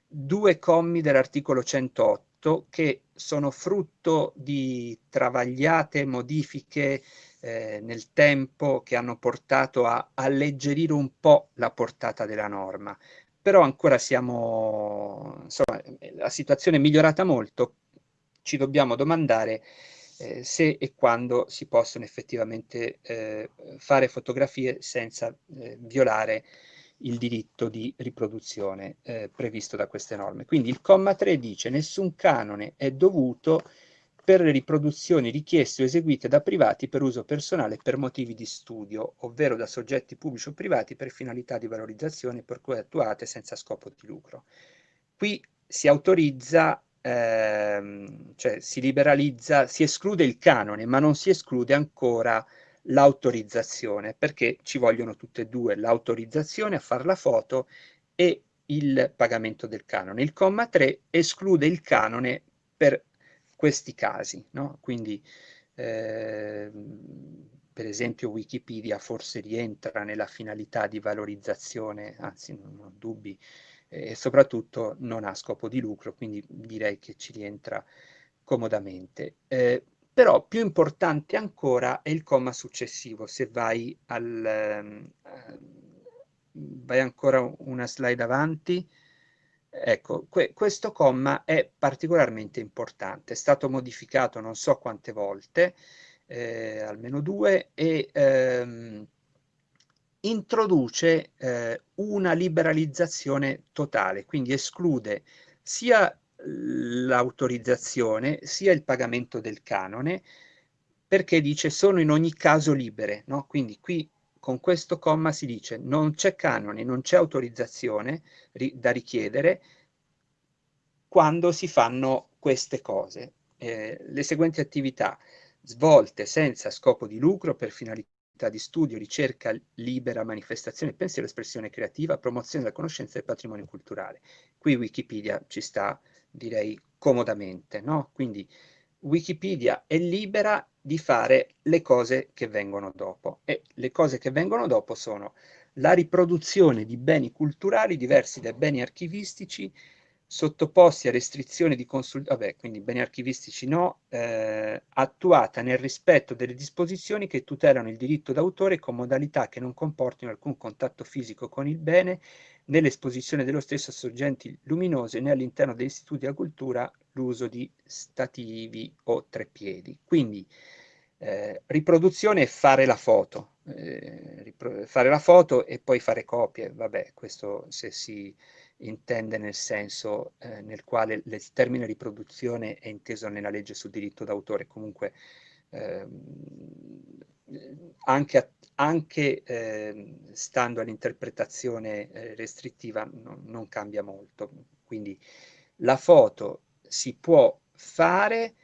due commi dell'articolo 108 che sono frutto di travagliate modifiche eh, nel tempo che hanno portato a alleggerire un po' la portata della norma però ancora siamo, insomma, la situazione è migliorata molto, ci dobbiamo domandare eh, se e quando si possono effettivamente eh, fare fotografie senza eh, violare il diritto di riproduzione eh, previsto da queste norme. Quindi il comma 3 dice nessun canone è dovuto per le riproduzioni richieste o eseguite da privati per uso personale per motivi di studio, ovvero da soggetti pubblici o privati per finalità di valorizzazione per cui attuate senza scopo di lucro. Qui si autorizza, ehm, cioè si liberalizza, si esclude il canone, ma non si esclude ancora l'autorizzazione, perché ci vogliono tutte e due, l'autorizzazione a fare la foto e il pagamento del canone. Il comma 3 esclude il canone per questi casi, no? Quindi, eh, per esempio, Wikipedia forse rientra nella finalità di valorizzazione, anzi non ho dubbi, e soprattutto non ha scopo di lucro, quindi direi che ci rientra comodamente. Eh, però più importante ancora è il comma successivo, se vai al... Uh, vai ancora una slide avanti, Ecco, que questo comma è particolarmente importante, è stato modificato non so quante volte, eh, almeno due, e ehm, introduce eh, una liberalizzazione totale, quindi esclude sia l'autorizzazione sia il pagamento del canone, perché dice sono in ogni caso libere, no? quindi qui con questo comma si dice non c'è canone, non c'è autorizzazione ri da richiedere quando si fanno queste cose. Eh, le seguenti attività svolte senza scopo di lucro per finalità di studio, ricerca libera, manifestazione, pensiero, espressione creativa, promozione della conoscenza del patrimonio culturale. Qui Wikipedia ci sta, direi, comodamente, no? Quindi Wikipedia è libera di fare le cose che vengono dopo e le cose che vengono dopo sono la riproduzione di beni culturali diversi dai beni archivistici sottoposti a restrizioni di consultazione, quindi beni archivistici no, eh, attuata nel rispetto delle disposizioni che tutelano il diritto d'autore con modalità che non comportino alcun contatto fisico con il bene, nell'esposizione dello stesso a sorgenti luminose né all'interno degli istituti della cultura l'uso di stativi o treppiedi. Quindi eh, riproduzione e fare la foto, eh, fare la foto e poi fare copie, vabbè, questo se si intende nel senso eh, nel quale il termine riproduzione è inteso nella legge sul diritto d'autore, comunque eh, anche, anche eh, stando all'interpretazione eh, restrittiva no, non cambia molto. Quindi la foto si può fare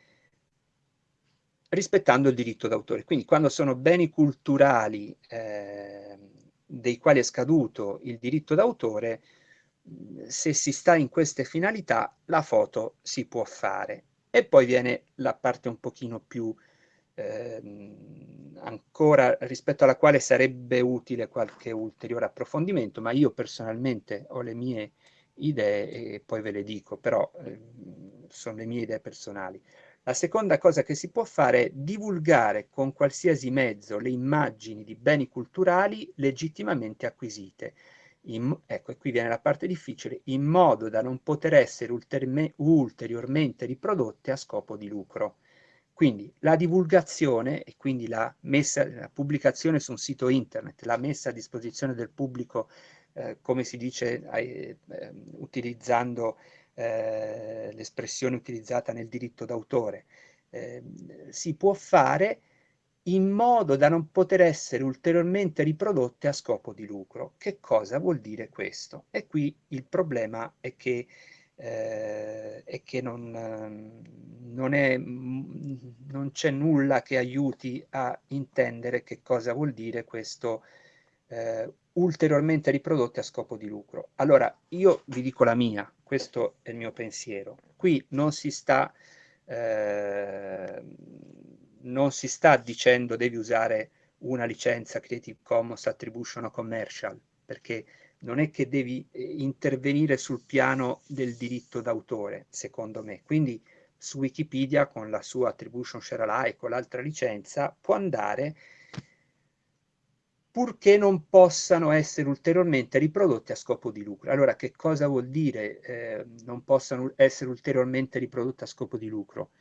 rispettando il diritto d'autore. Quindi quando sono beni culturali eh, dei quali è scaduto il diritto d'autore, se si sta in queste finalità, la foto si può fare. E poi viene la parte un pochino più ehm, ancora rispetto alla quale sarebbe utile qualche ulteriore approfondimento, ma io personalmente ho le mie idee e poi ve le dico, però eh, sono le mie idee personali. La seconda cosa che si può fare è divulgare con qualsiasi mezzo le immagini di beni culturali legittimamente acquisite. In, ecco, e qui viene la parte difficile, in modo da non poter essere ulteriormente riprodotte a scopo di lucro. Quindi la divulgazione e quindi la, messa, la pubblicazione su un sito internet, la messa a disposizione del pubblico, eh, come si dice, eh, eh, utilizzando l'espressione utilizzata nel diritto d'autore, eh, si può fare in modo da non poter essere ulteriormente riprodotte a scopo di lucro. Che cosa vuol dire questo? E qui il problema è che, eh, è che non, non, c'è nulla che aiuti a intendere che cosa vuol dire questo eh, ulteriormente riprodotte a scopo di lucro. Allora, io vi dico la mia, questo è il mio pensiero. Qui non si sta, eh, non si sta dicendo devi usare una licenza Creative Commons Attribution o Commercial, perché non è che devi eh, intervenire sul piano del diritto d'autore, secondo me. Quindi su Wikipedia con la sua Attribution Share Alike o l'altra licenza può andare purché non possano essere ulteriormente riprodotti a scopo di lucro. Allora, che cosa vuol dire eh, non possano essere ulteriormente riprodotti a scopo di lucro?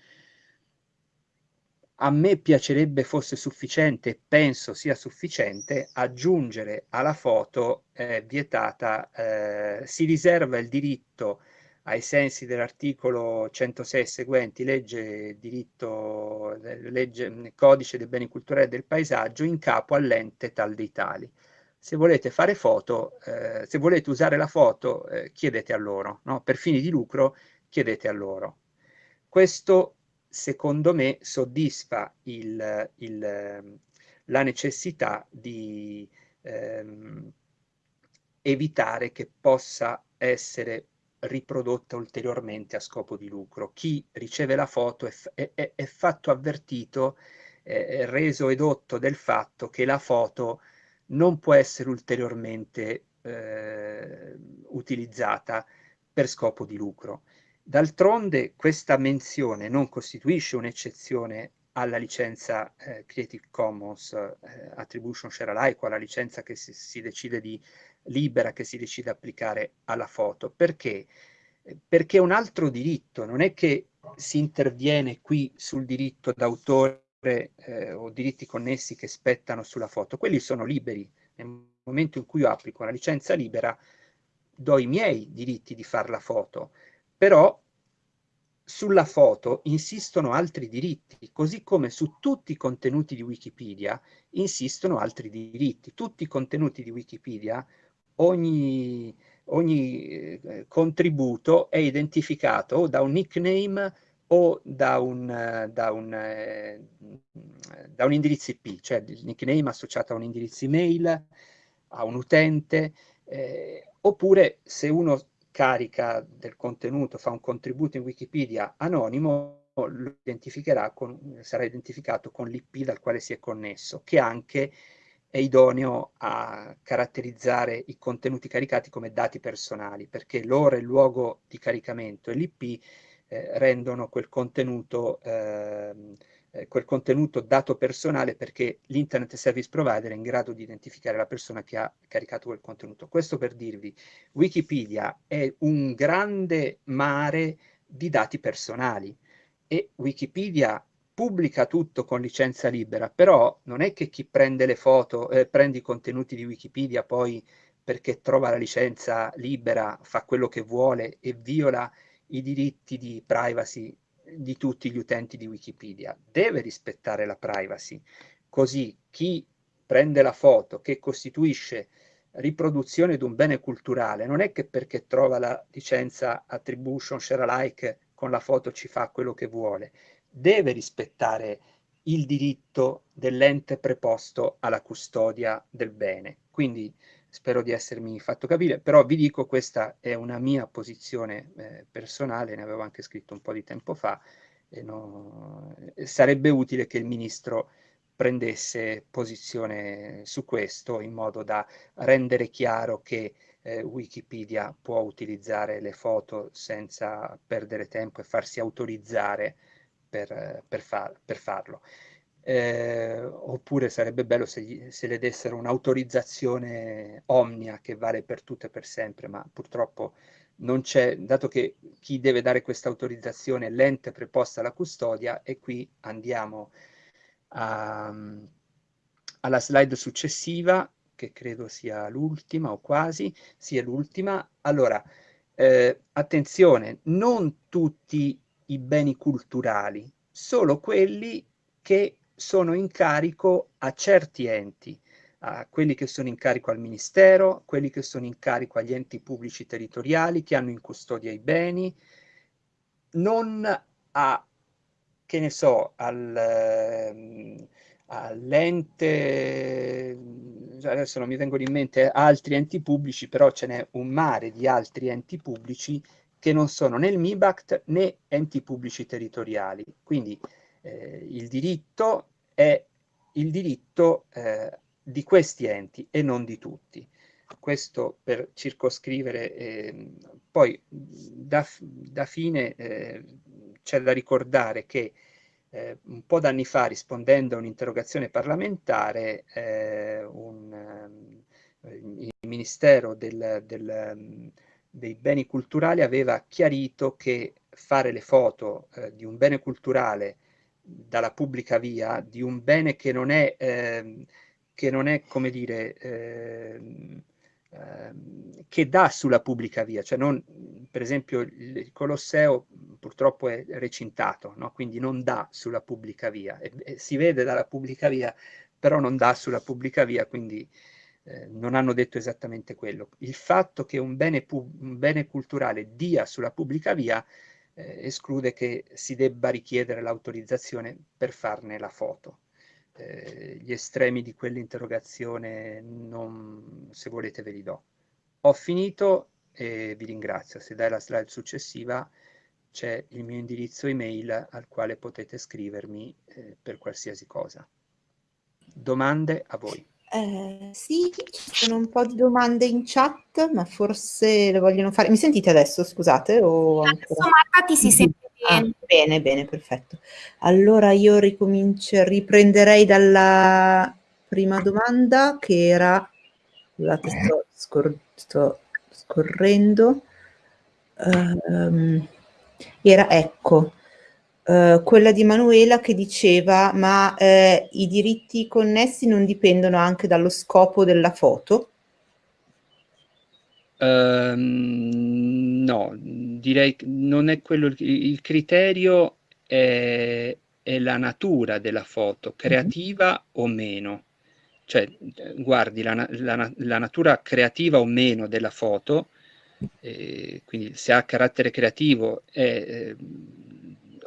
A me piacerebbe fosse sufficiente, penso sia sufficiente, aggiungere alla foto eh, vietata, eh, si riserva il diritto ai sensi dell'articolo 106 seguenti, legge, diritto, legge, codice dei beni culturali e del paesaggio, in capo all'ente tal dei tali. Se volete fare foto, eh, se volete usare la foto, eh, chiedete a loro, no? per fini di lucro chiedete a loro. Questo, secondo me, soddisfa il, il, la necessità di ehm, evitare che possa essere riprodotta ulteriormente a scopo di lucro. Chi riceve la foto è, è, è fatto avvertito, è reso edotto del fatto che la foto non può essere ulteriormente eh, utilizzata per scopo di lucro. D'altronde questa menzione non costituisce un'eccezione alla licenza eh, Creative Commons eh, Attribution Share Alike alla licenza che si, si decide di libera che si decide applicare alla foto. Perché? Perché è un altro diritto, non è che si interviene qui sul diritto d'autore eh, o diritti connessi che spettano sulla foto, quelli sono liberi. Nel momento in cui io applico una licenza libera, do i miei diritti di fare la foto, però sulla foto insistono altri diritti, così come su tutti i contenuti di Wikipedia insistono altri diritti. Tutti i contenuti di Wikipedia ogni, ogni eh, contributo è identificato da un nickname o da un, da, un, eh, da un, indirizzo IP, cioè il nickname associato a un indirizzo email, a un utente, eh, oppure se uno carica del contenuto, fa un contributo in Wikipedia anonimo, lo identificherà con, sarà identificato con l'IP dal quale si è connesso, che anche è idoneo a caratterizzare i contenuti caricati come dati personali, perché l'ora e il luogo di caricamento e l'IP eh, rendono quel contenuto, ehm, eh, quel contenuto dato personale perché l'Internet Service Provider è in grado di identificare la persona che ha caricato quel contenuto. Questo per dirvi, Wikipedia è un grande mare di dati personali e Wikipedia pubblica tutto con licenza libera, però non è che chi prende le foto, eh, prende i contenuti di Wikipedia poi perché trova la licenza libera, fa quello che vuole e viola i diritti di privacy di tutti gli utenti di Wikipedia. Deve rispettare la privacy, così chi prende la foto che costituisce riproduzione di un bene culturale non è che perché trova la licenza attribution share alike con la foto ci fa quello che vuole, deve rispettare il diritto dell'ente preposto alla custodia del bene. Quindi spero di essermi fatto capire, però vi dico questa è una mia posizione eh, personale, ne avevo anche scritto un po' di tempo fa, e no, sarebbe utile che il Ministro prendesse posizione su questo in modo da rendere chiaro che eh, Wikipedia può utilizzare le foto senza perdere tempo e farsi autorizzare per, per, far, per farlo. Eh, oppure sarebbe bello se, gli, se le dessero un'autorizzazione omnia che vale per tutto e per sempre, ma purtroppo non c'è, dato che chi deve dare questa autorizzazione è l'ente preposta alla custodia, e qui andiamo a, alla slide successiva, che credo sia l'ultima o quasi, sia l'ultima. Allora, eh, attenzione, non tutti i beni culturali, solo quelli che sono in carico a certi enti, a quelli che sono in carico al Ministero, quelli che sono in carico agli enti pubblici territoriali che hanno in custodia i beni, non a, che ne so, al, ehm, all'ente, adesso non mi vengono in mente altri enti pubblici, però ce n'è un mare di altri enti pubblici che non sono né il MIBACT né enti pubblici territoriali. Quindi eh, il diritto è il diritto eh, di questi enti e non di tutti. Questo per circoscrivere, eh, poi da, da fine eh, c'è da ricordare che eh, un po' d'anni fa, rispondendo a un'interrogazione parlamentare, eh, un, ehm, il Ministero del, del, dei beni culturali aveva chiarito che fare le foto eh, di un bene culturale dalla pubblica via, di un bene che non è, ehm, che non è come dire, ehm, ehm, che dà sulla pubblica via, cioè non, per esempio il Colosseo purtroppo è recintato, no? quindi non dà sulla pubblica via, e, e si vede dalla pubblica via, però non dà sulla pubblica via, quindi eh, non hanno detto esattamente quello. Il fatto che un bene, un bene culturale dia sulla pubblica via eh, esclude che si debba richiedere l'autorizzazione per farne la foto. Eh, gli estremi di quell'interrogazione, se volete ve li do. Ho finito e vi ringrazio. Se dai la slide successiva c'è il mio indirizzo email al quale potete scrivermi eh, per qualsiasi cosa. Domande a voi. Eh, sì, ci sono un po' di domande in chat, ma forse le vogliono fare. Mi sentite adesso, scusate? O adesso Marta ti si sente ah, bene. Ah, bene, bene, perfetto. Allora io ricomincio, riprenderei dalla prima domanda che era, scusate, sto, scor sto scorrendo, um, era ecco, Uh, quella di Manuela che diceva ma eh, i diritti connessi non dipendono anche dallo scopo della foto? Uh, no, direi che non è quello il, il criterio è, è, la natura della foto, creativa mm -hmm. o meno. Cioè, guardi la, la, la, natura creativa o meno della foto, eh, quindi se ha carattere creativo è eh,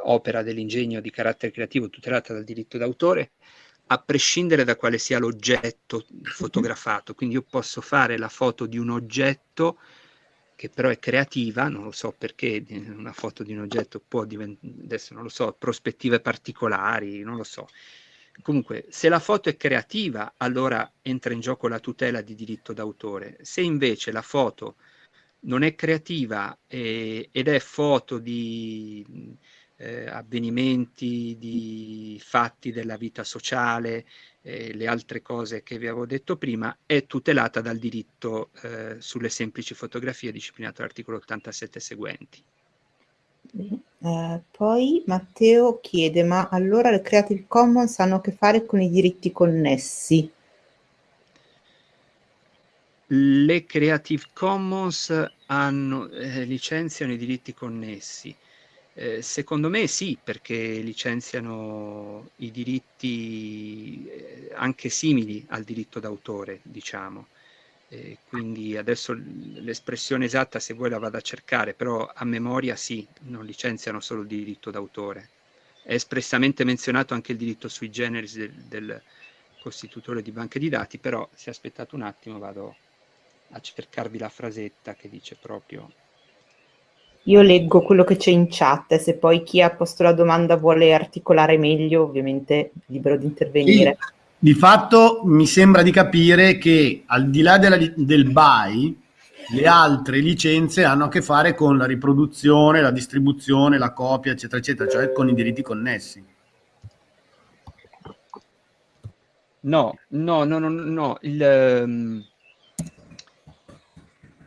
opera dell'ingegno di carattere creativo tutelata dal diritto d'autore, a prescindere da quale sia l'oggetto fotografato. Quindi io posso fare la foto di un oggetto che però è creativa, non lo so perché una foto di un oggetto può diventare, adesso non lo so, prospettive particolari, non lo so. Comunque, se la foto è creativa, allora entra in gioco la tutela di diritto d'autore. Se invece la foto non è creativa eh, ed è foto di eh, avvenimenti, di fatti della vita sociale, eh, le altre cose che vi avevo detto prima, è tutelata dal diritto eh, sulle semplici fotografie disciplinato dall'articolo 87 seguenti. Eh, poi Matteo chiede, ma allora le Creative Commons hanno a che fare con i diritti connessi? Le Creative Commons hanno, eh, licenziano i diritti connessi Eh, secondo me sì, perché licenziano i diritti eh, anche simili al diritto d'autore, diciamo. Eh, quindi adesso l'espressione esatta se vuoi la vado a cercare, però a memoria sì, non licenziano solo il diritto d'autore. È espressamente menzionato anche il diritto sui generis del, del costitutore di banche di dati, però se aspettate un attimo vado a cercarvi la frasetta che dice proprio io leggo quello che c'è in chat, se poi chi ha posto la domanda vuole articolare meglio, ovviamente libero di intervenire. Sì, di fatto mi sembra di capire che al di là della, del buy, le altre licenze hanno a che fare con la riproduzione, la distribuzione, la copia, eccetera, eccetera, cioè con i diritti connessi. No, no, no, no, no. Il, um,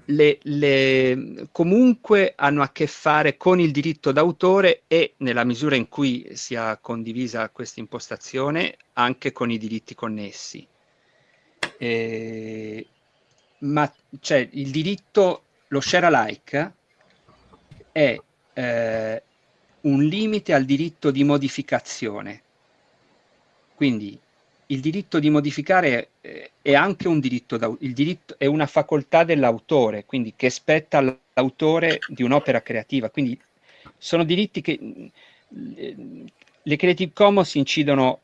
le, le, comunque hanno a che fare con il diritto d'autore e, nella misura in cui sia condivisa questa impostazione, anche con i diritti connessi. Eh, ma cioè, il diritto, lo share alike è eh, un limite al diritto di modificazione. Quindi il diritto di modificare eh, è anche un diritto, il diritto è una facoltà dell'autore, quindi che spetta all'autore di un'opera creativa. Quindi sono diritti che eh, le Creative Commons incidono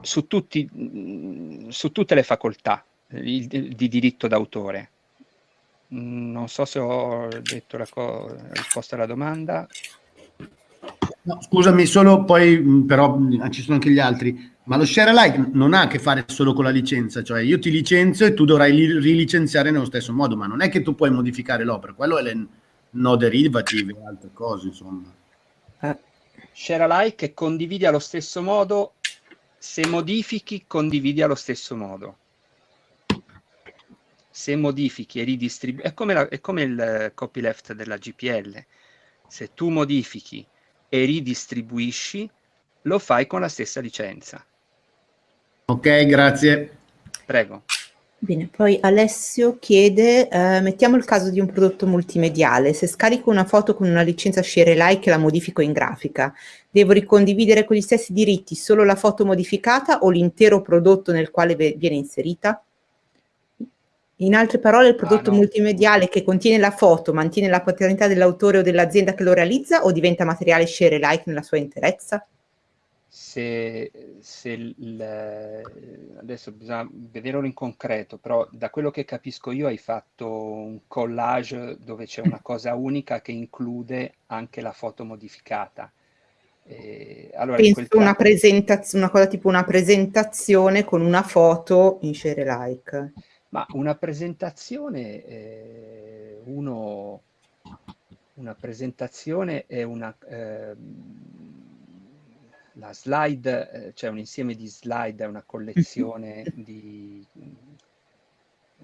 su, tutti, su tutte le facoltà di, di diritto d'autore. Non so se ho detto la risposta alla domanda. No, scusami, solo poi però ci sono anche gli altri, ma lo share alike non ha a che fare solo con la licenza, cioè io ti licenzio e tu dovrai rilicenziare nello stesso modo, ma non è che tu puoi modificare l'opera, quello è le no derivative e altre cose, insomma. Eh. Share alike e condividi allo stesso modo, se modifichi condividi allo stesso modo. Se modifichi e ridistribui, è è come il copyleft della GPL, se tu modifichi e ridistribuisci, lo fai con la stessa licenza. Ok, grazie. Prego. Bene, poi Alessio chiede, eh, mettiamo il caso di un prodotto multimediale, se scarico una foto con una licenza share alike e la modifico in grafica, devo ricondividere con gli stessi diritti solo la foto modificata o l'intero prodotto nel quale viene inserita? In altre parole, il prodotto ah, no. multimediale che contiene la foto mantiene la paternità dell'autore o dell'azienda che lo realizza o diventa materiale share alike nella sua interezza? Se, se il, adesso bisogna vederlo in concreto, però da quello che capisco io hai fatto un collage dove c'è una cosa unica che include anche la foto modificata. Eh, allora Penso una, presentaz- una cosa tipo una presentazione con una foto in share alike. Ma una presentazione, eh, uno, una presentazione è una, eh, la slide, eh, cioè un insieme di slide, è una collezione di...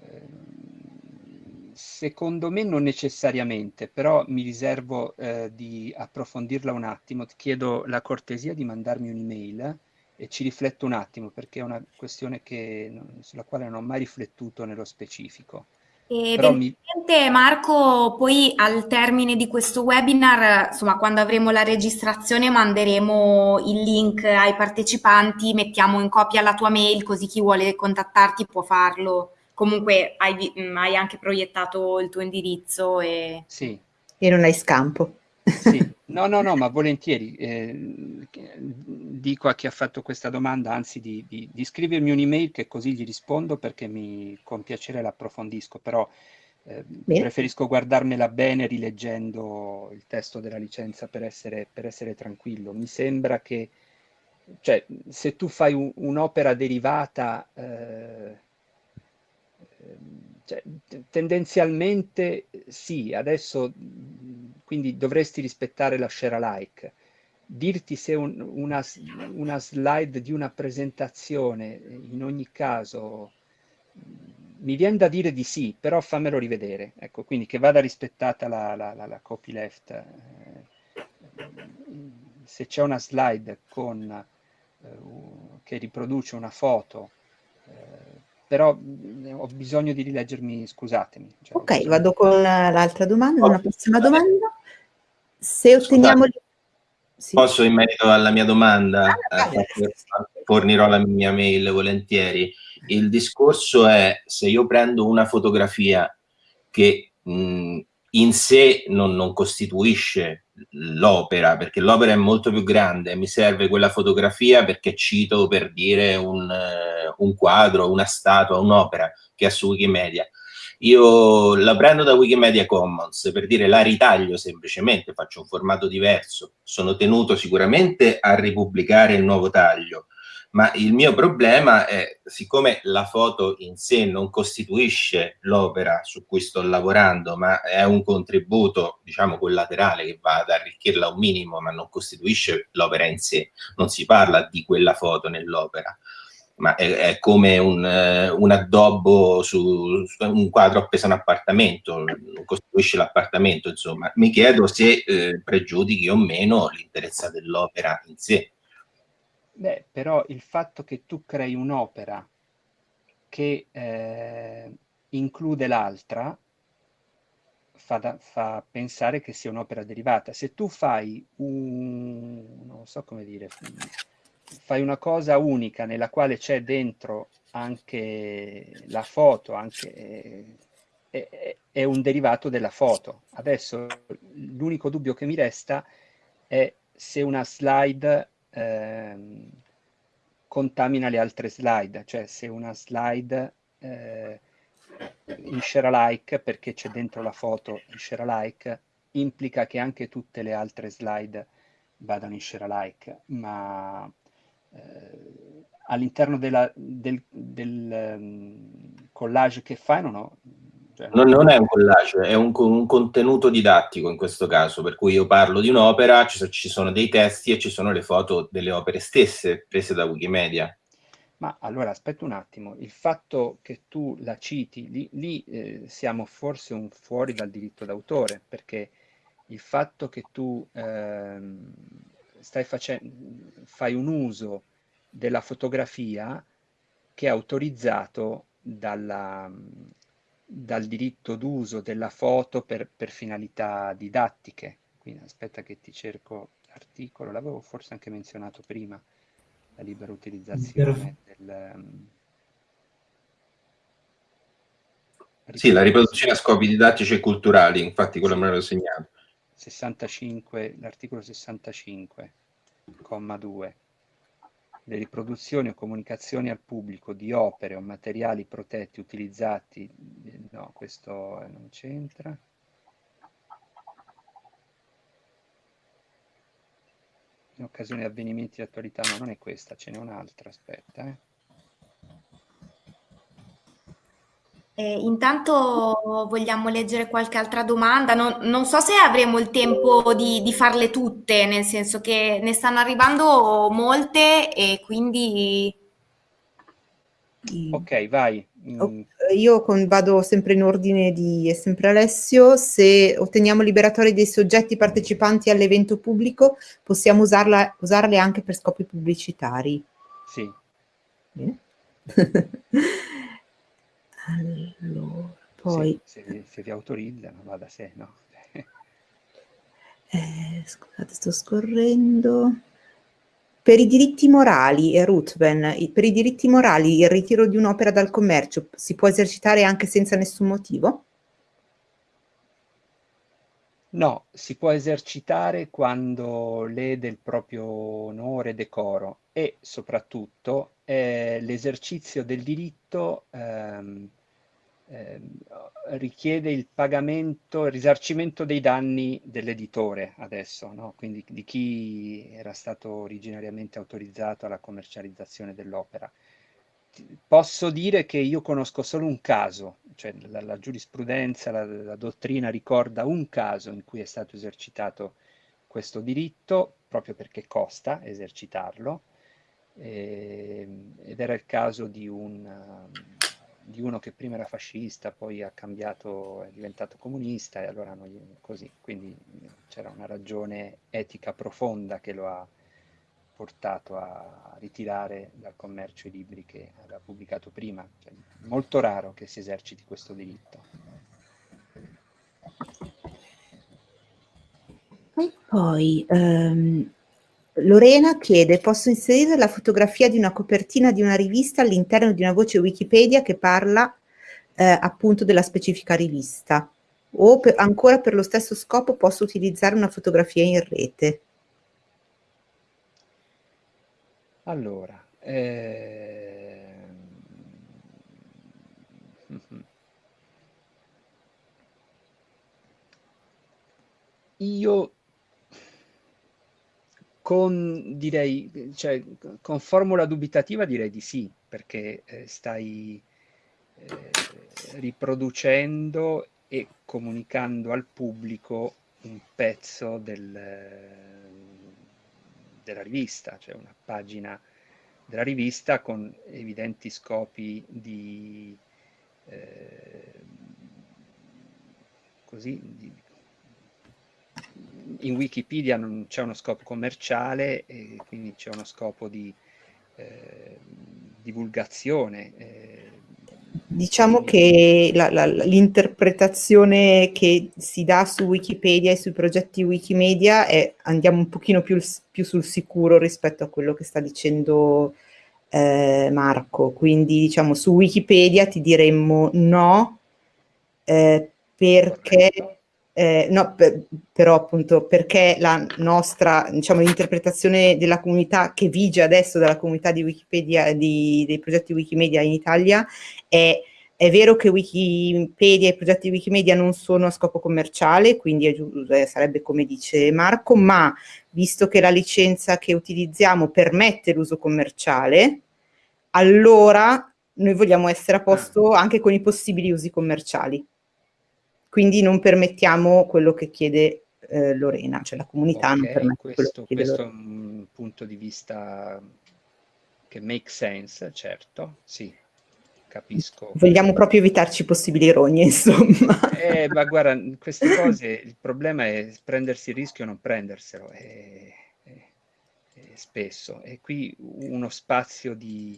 Ehm, secondo me non necessariamente, però mi riservo eh, di approfondirla un attimo. Ti chiedo la cortesia di mandarmi un'email e ci rifletto un attimo perché è una questione che, sulla quale non ho mai riflettuto nello specifico. E mi... Marco, poi al termine di questo webinar, insomma, quando avremo la registrazione manderemo il link ai partecipanti, mettiamo in copia la tua mail così chi vuole contattarti può farlo. Comunque hai, hai anche proiettato il tuo indirizzo e... Sì. E non hai scampo. Sì, no, no, no, ma volentieri. Eh, dico a chi ha fatto questa domanda, anzi, di, di, di scrivermi un'email che così gli rispondo perché mi, con piacere l'approfondisco, però eh, preferisco guardarmela bene rileggendo il testo della licenza per essere, per essere tranquillo. Mi sembra che, cioè, se tu fai un, un'opera derivata... Eh, cioè, tendenzialmente sì, adesso quindi dovresti rispettare la share alike. Dirti se un, una, una, slide di una presentazione in ogni caso mi viene da dire di sì, però fammelo rivedere. Ecco, quindi che vada rispettata la, la, la, la copyleft. Eh, se c'è una slide con, eh, che riproduce una foto però ho bisogno di rileggermi, scusatemi. Cioè, ok, vado con l'altra domanda, una prossima domanda. Se otteniamo... Sì. Posso in merito alla mia domanda, ah, eh, fornirò la mia mail volentieri. Il discorso è se io prendo una fotografia che mh, in sé non, non costituisce l'opera, perché l'opera è molto più grande, mi serve quella fotografia perché cito per dire un, uh, un quadro, una statua, un'opera che è su Wikimedia. Io la prendo da Wikimedia Commons per dire la ritaglio semplicemente, faccio un formato diverso, sono tenuto sicuramente a ripubblicare il nuovo taglio, ma il mio problema è, siccome la foto in sé non costituisce l'opera su cui sto lavorando, ma è un contributo, diciamo, collaterale che va ad arricchirla un minimo, ma non costituisce l'opera in sé, non si parla di quella foto nell'opera ma è, è come un, uh, un, addobbo su, su, un quadro appeso a un appartamento, costruisce l'appartamento, insomma. Mi chiedo se eh, pregiudichi o meno l'interesse dell'opera in sé. Beh, però il fatto che tu crei un'opera che eh, include l'altra fa, fa, pensare che sia un'opera derivata. Se tu fai un, non so come dire, fai una cosa unica nella quale c'è dentro anche la foto, anche, è, è, un derivato della foto. Adesso l'unico dubbio che mi resta è se una slide eh, contamina le altre slide, cioè se una slide eh, in share alike, perché c'è dentro la foto in share alike, implica che anche tutte le altre slide vadano in share alike, ma eh, all'interno del, del um, collage che fai non ho... Cioè, non, non, è un collage, è un, un, contenuto didattico in questo caso, per cui io parlo di un'opera, ci, ci sono dei testi e ci sono le foto delle opere stesse prese da Wikimedia. Ma allora aspetta un attimo, il fatto che tu la citi, lì, lì eh, siamo forse un fuori dal diritto d'autore, perché il fatto che tu ehm, stai facendo, fai un uso della fotografia che è autorizzato dalla, dal diritto d'uso della foto per, per, finalità didattiche. Quindi aspetta che ti cerco l'articolo, l'avevo forse anche menzionato prima, la libera utilizzazione del... Um, sì, la riproduzione a scopi didattici e culturali, infatti quello me l'ho segnato. 65, l'articolo 65, comma 2. Le riproduzioni o comunicazioni al pubblico di opere o materiali protetti utilizzati, no, questo non c'entra. In occasione di avvenimenti di attualità, no, non è questa, ce n'è un'altra, aspetta, eh. Eh, intanto vogliamo leggere qualche altra domanda. Non, non so se avremo il tempo di, di, farle tutte, nel senso che ne stanno arrivando molte e quindi... Ok, vai. Mm. Io con, vado sempre in ordine di è sempre Alessio. Se otteniamo liberatori dei soggetti partecipanti all'evento pubblico, possiamo usarla, usarle anche per scopi pubblicitari. Sì. Bene. Allora, poi... Se, se, se vi autorizzano, va da sé, no? eh, scusate, sto scorrendo. Per i diritti morali, eh, Ruthven, per i diritti morali il ritiro di un'opera dal commercio si può esercitare anche senza nessun motivo? No, si può esercitare quando lede il proprio onore e decoro e soprattutto eh, l'esercizio del diritto ehm, eh, richiede il pagamento, il risarcimento dei danni dell'editore adesso, no? quindi di chi era stato originariamente autorizzato alla commercializzazione dell'opera. Posso dire che io conosco solo un caso, cioè la, la giurisprudenza, la, la dottrina ricorda un caso in cui è stato esercitato questo diritto, proprio perché costa esercitarlo, eh, ed era il caso di, un, di, uno che prima era fascista, poi ha cambiato, è diventato comunista e allora non, così, quindi c'era una ragione etica profonda che lo ha portato a ritirare dal commercio i libri che aveva pubblicato prima. Cioè, molto raro che si eserciti questo diritto. E poi ehm, Lorena chiede, posso inserire la fotografia di una copertina di una rivista all'interno di una voce Wikipedia che parla eh, appunto della specifica rivista? O per, ancora per lo stesso scopo posso utilizzare una fotografia in rete? Allora, eh... io con, direi, cioè, con formula dubitativa direi di sì, perché eh, stai eh, riproducendo e comunicando al pubblico un pezzo del, della rivista, cioè una pagina della rivista con evidenti scopi di, eh, così, di, in Wikipedia non c'è uno scopo commerciale e quindi c'è uno scopo di eh, divulgazione. Eh, diciamo che l'interpretazione che si dà su Wikipedia e sui progetti Wikimedia è andiamo un pochino più, più sul sicuro rispetto a quello che sta dicendo eh, Marco. Quindi diciamo su Wikipedia ti diremmo no eh, perché eh, no, per, però appunto perché la nostra, diciamo, l'interpretazione della comunità che vige adesso dalla comunità di Wikipedia, di, dei progetti Wikimedia in Italia, è, è vero che Wikipedia e i progetti Wikimedia non sono a scopo commerciale, quindi è, eh, sarebbe come dice Marco, ma visto che la licenza che utilizziamo permette l'uso commerciale, allora noi vogliamo essere a posto ah. anche con i possibili usi commerciali quindi non permettiamo quello che chiede eh, Lorena, cioè la comunità okay, non permette questo, quello che Questo è un punto di vista che make sense, certo, sì, capisco. Vogliamo proprio evitarci possibili rogne, insomma. Eh, ma guarda, queste cose, il problema è prendersi il rischio o non prenderselo, è, è, è spesso, e qui uno spazio di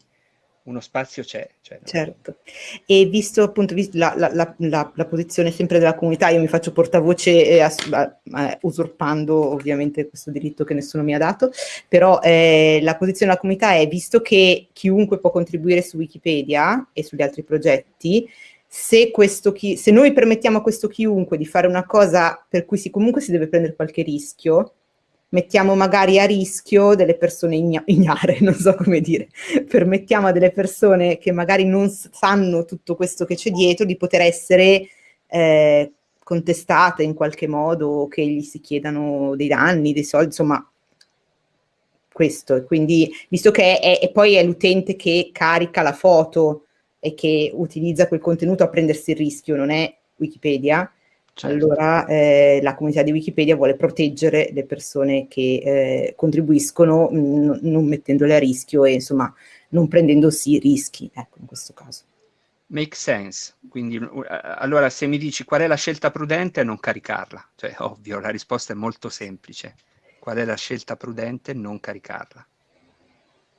uno spazio c'è. Cioè, certo, e visto appunto la, la, la, la, posizione sempre della comunità, io mi faccio portavoce eh, eh, usurpando ovviamente questo diritto che nessuno mi ha dato, però eh, la posizione della comunità è, visto che chiunque può contribuire su Wikipedia e sugli altri progetti, se, chi, se noi permettiamo a questo chiunque di fare una cosa per cui si, comunque si deve prendere qualche rischio, mettiamo magari a rischio delle persone igna ignare, non so come dire, permettiamo a delle persone che magari non sanno tutto questo che c'è dietro di poter essere eh, contestate in qualche modo, che gli si chiedano dei danni, dei soldi, insomma, questo. Quindi, visto che è, è poi è l'utente che carica la foto e che utilizza quel contenuto a prendersi il rischio, non è Wikipedia, Certo. Allora eh, la comunità di Wikipedia vuole proteggere le persone che eh, contribuiscono mh, non mettendole a rischio e insomma non prendendosi rischi, ecco in questo caso. Make sense, quindi allora se mi dici qual è la scelta prudente non caricarla, cioè ovvio la risposta è molto semplice, qual è la scelta prudente non caricarla.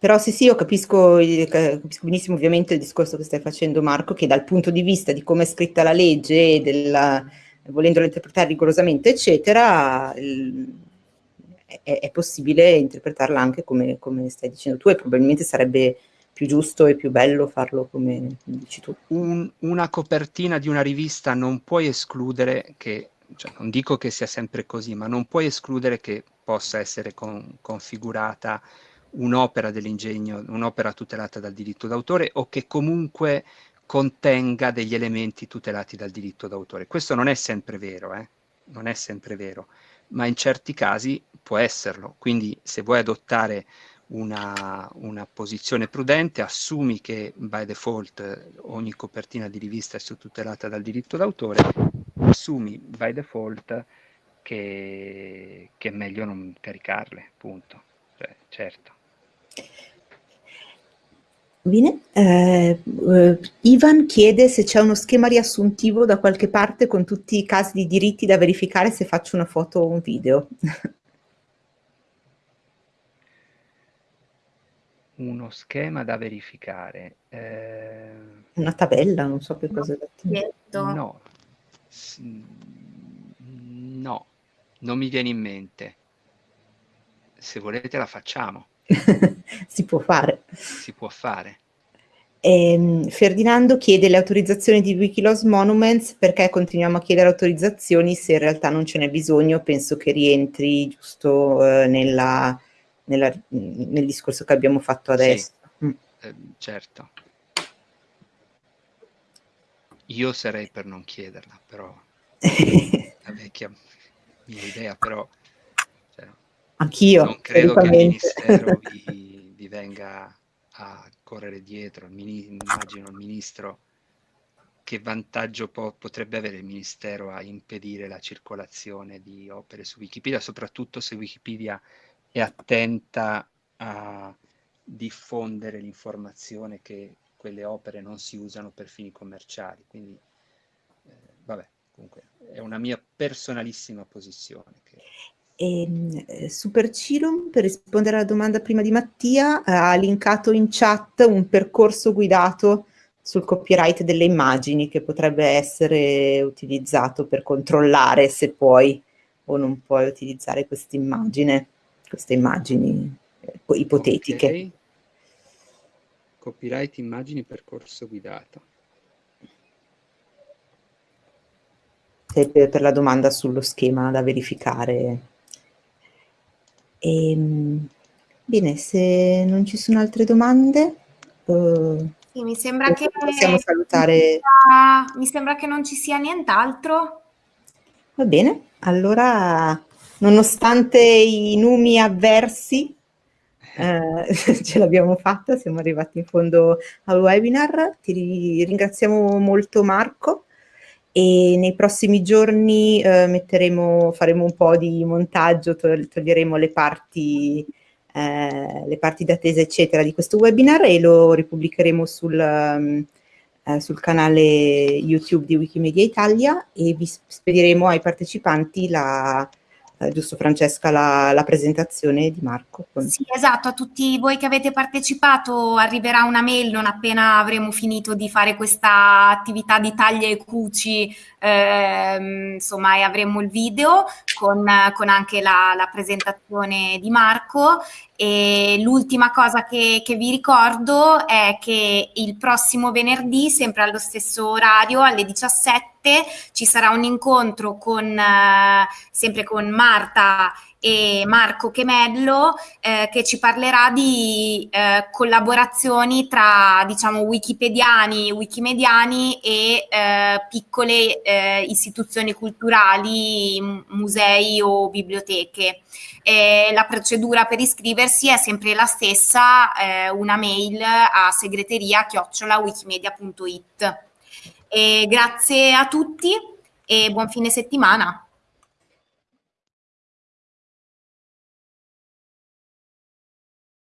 Però sì, sì, io capisco, capisco, benissimo ovviamente il discorso che stai facendo Marco, che dal punto di vista di come è scritta la legge e della, volendolo interpretare rigorosamente, eccetera, è, è, possibile interpretarla anche come, come, stai dicendo tu e probabilmente sarebbe più giusto e più bello farlo come dici tu. Un, una copertina di una rivista non puoi escludere che, cioè non dico che sia sempre così, ma non puoi escludere che possa essere con, configurata un'opera dell'ingegno, un'opera tutelata dal diritto d'autore o che comunque contenga degli elementi tutelati dal diritto d'autore. Questo non è sempre vero, eh? non è sempre vero, ma in certi casi può esserlo. Quindi se vuoi adottare una, una posizione prudente, assumi che by default ogni copertina di rivista è tutelata dal diritto d'autore, assumi by default che, che, è meglio non caricarle, punto. Cioè, certo. Bene, eh, eh, Ivan chiede se c'è uno schema riassuntivo da qualche parte con tutti i casi di diritti da verificare se faccio una foto o un video. Uno schema da verificare. Eh... Una tabella, non so che cosa è. No, no, Non mi viene in mente. Se volete la facciamo. si può fare. Si può fare. Eh, Ferdinando chiede le autorizzazioni di Wikiloss Monuments perché continuiamo a chiedere autorizzazioni se in realtà non ce n'è bisogno, penso che rientri giusto eh, nella, nella, nel discorso che abbiamo fatto adesso. Sì, mm. eh, certo. Io sarei per non chiederla, però la vecchia mia idea, però anch'io non credo che il ministero vi, vi venga a correre dietro, immagino il ministro, che vantaggio po- potrebbe avere il ministero a impedire la circolazione di opere su Wikipedia, soprattutto se Wikipedia è attenta a diffondere l'informazione che quelle opere non si usano per fini commerciali. Quindi, eh, vabbè, comunque è una mia personalissima posizione. Che... E, ehm, eh, Super Cilum, per rispondere alla domanda prima di Mattia, eh, ha linkato in chat un percorso guidato sul copyright delle immagini che potrebbe essere utilizzato per controllare se puoi o non puoi utilizzare questa immagine, queste immagini eh, ipotetiche. Okay. Copyright immagini percorso guidato. Per, per la domanda sullo schema da verificare e, ehm, bene, se non ci sono altre domande, uh, sì, mi sembra che possiamo salutare. Mi sembra che non ci sia nient'altro. Va bene, allora, nonostante i numi avversi, eh, ce l'abbiamo fatta, siamo arrivati in fondo al webinar. Ti ringraziamo molto Marco e nei prossimi giorni eh, metteremo, faremo un po' di montaggio, toglieremo le parti, eh, le parti d'attesa eccetera di questo webinar e lo ripubblicheremo sul, um, eh, sul canale YouTube di Wikimedia Italia e vi spediremo ai partecipanti la, eh, giusto Francesca, la, la, presentazione di Marco. Sì, esatto, a tutti voi che avete partecipato arriverà una mail non appena avremo finito di fare questa attività di taglia e cuci, ehm, insomma, e avremo il video con, con anche la, la, presentazione di Marco. E l'ultima cosa che, che vi ricordo è che il prossimo venerdì, sempre allo stesso orario, alle 17, ci sarà un incontro con, eh, sempre con Marta e Marco Chemello eh, che ci parlerà di eh, collaborazioni tra diciamo wikipediani, wikimediani e eh, piccole eh, istituzioni culturali, musei o biblioteche. la procedura per iscriversi è sempre la stessa, eh, una mail a segreteria chiocciolawikimedia.it. Grazie a tutti e buon fine settimana.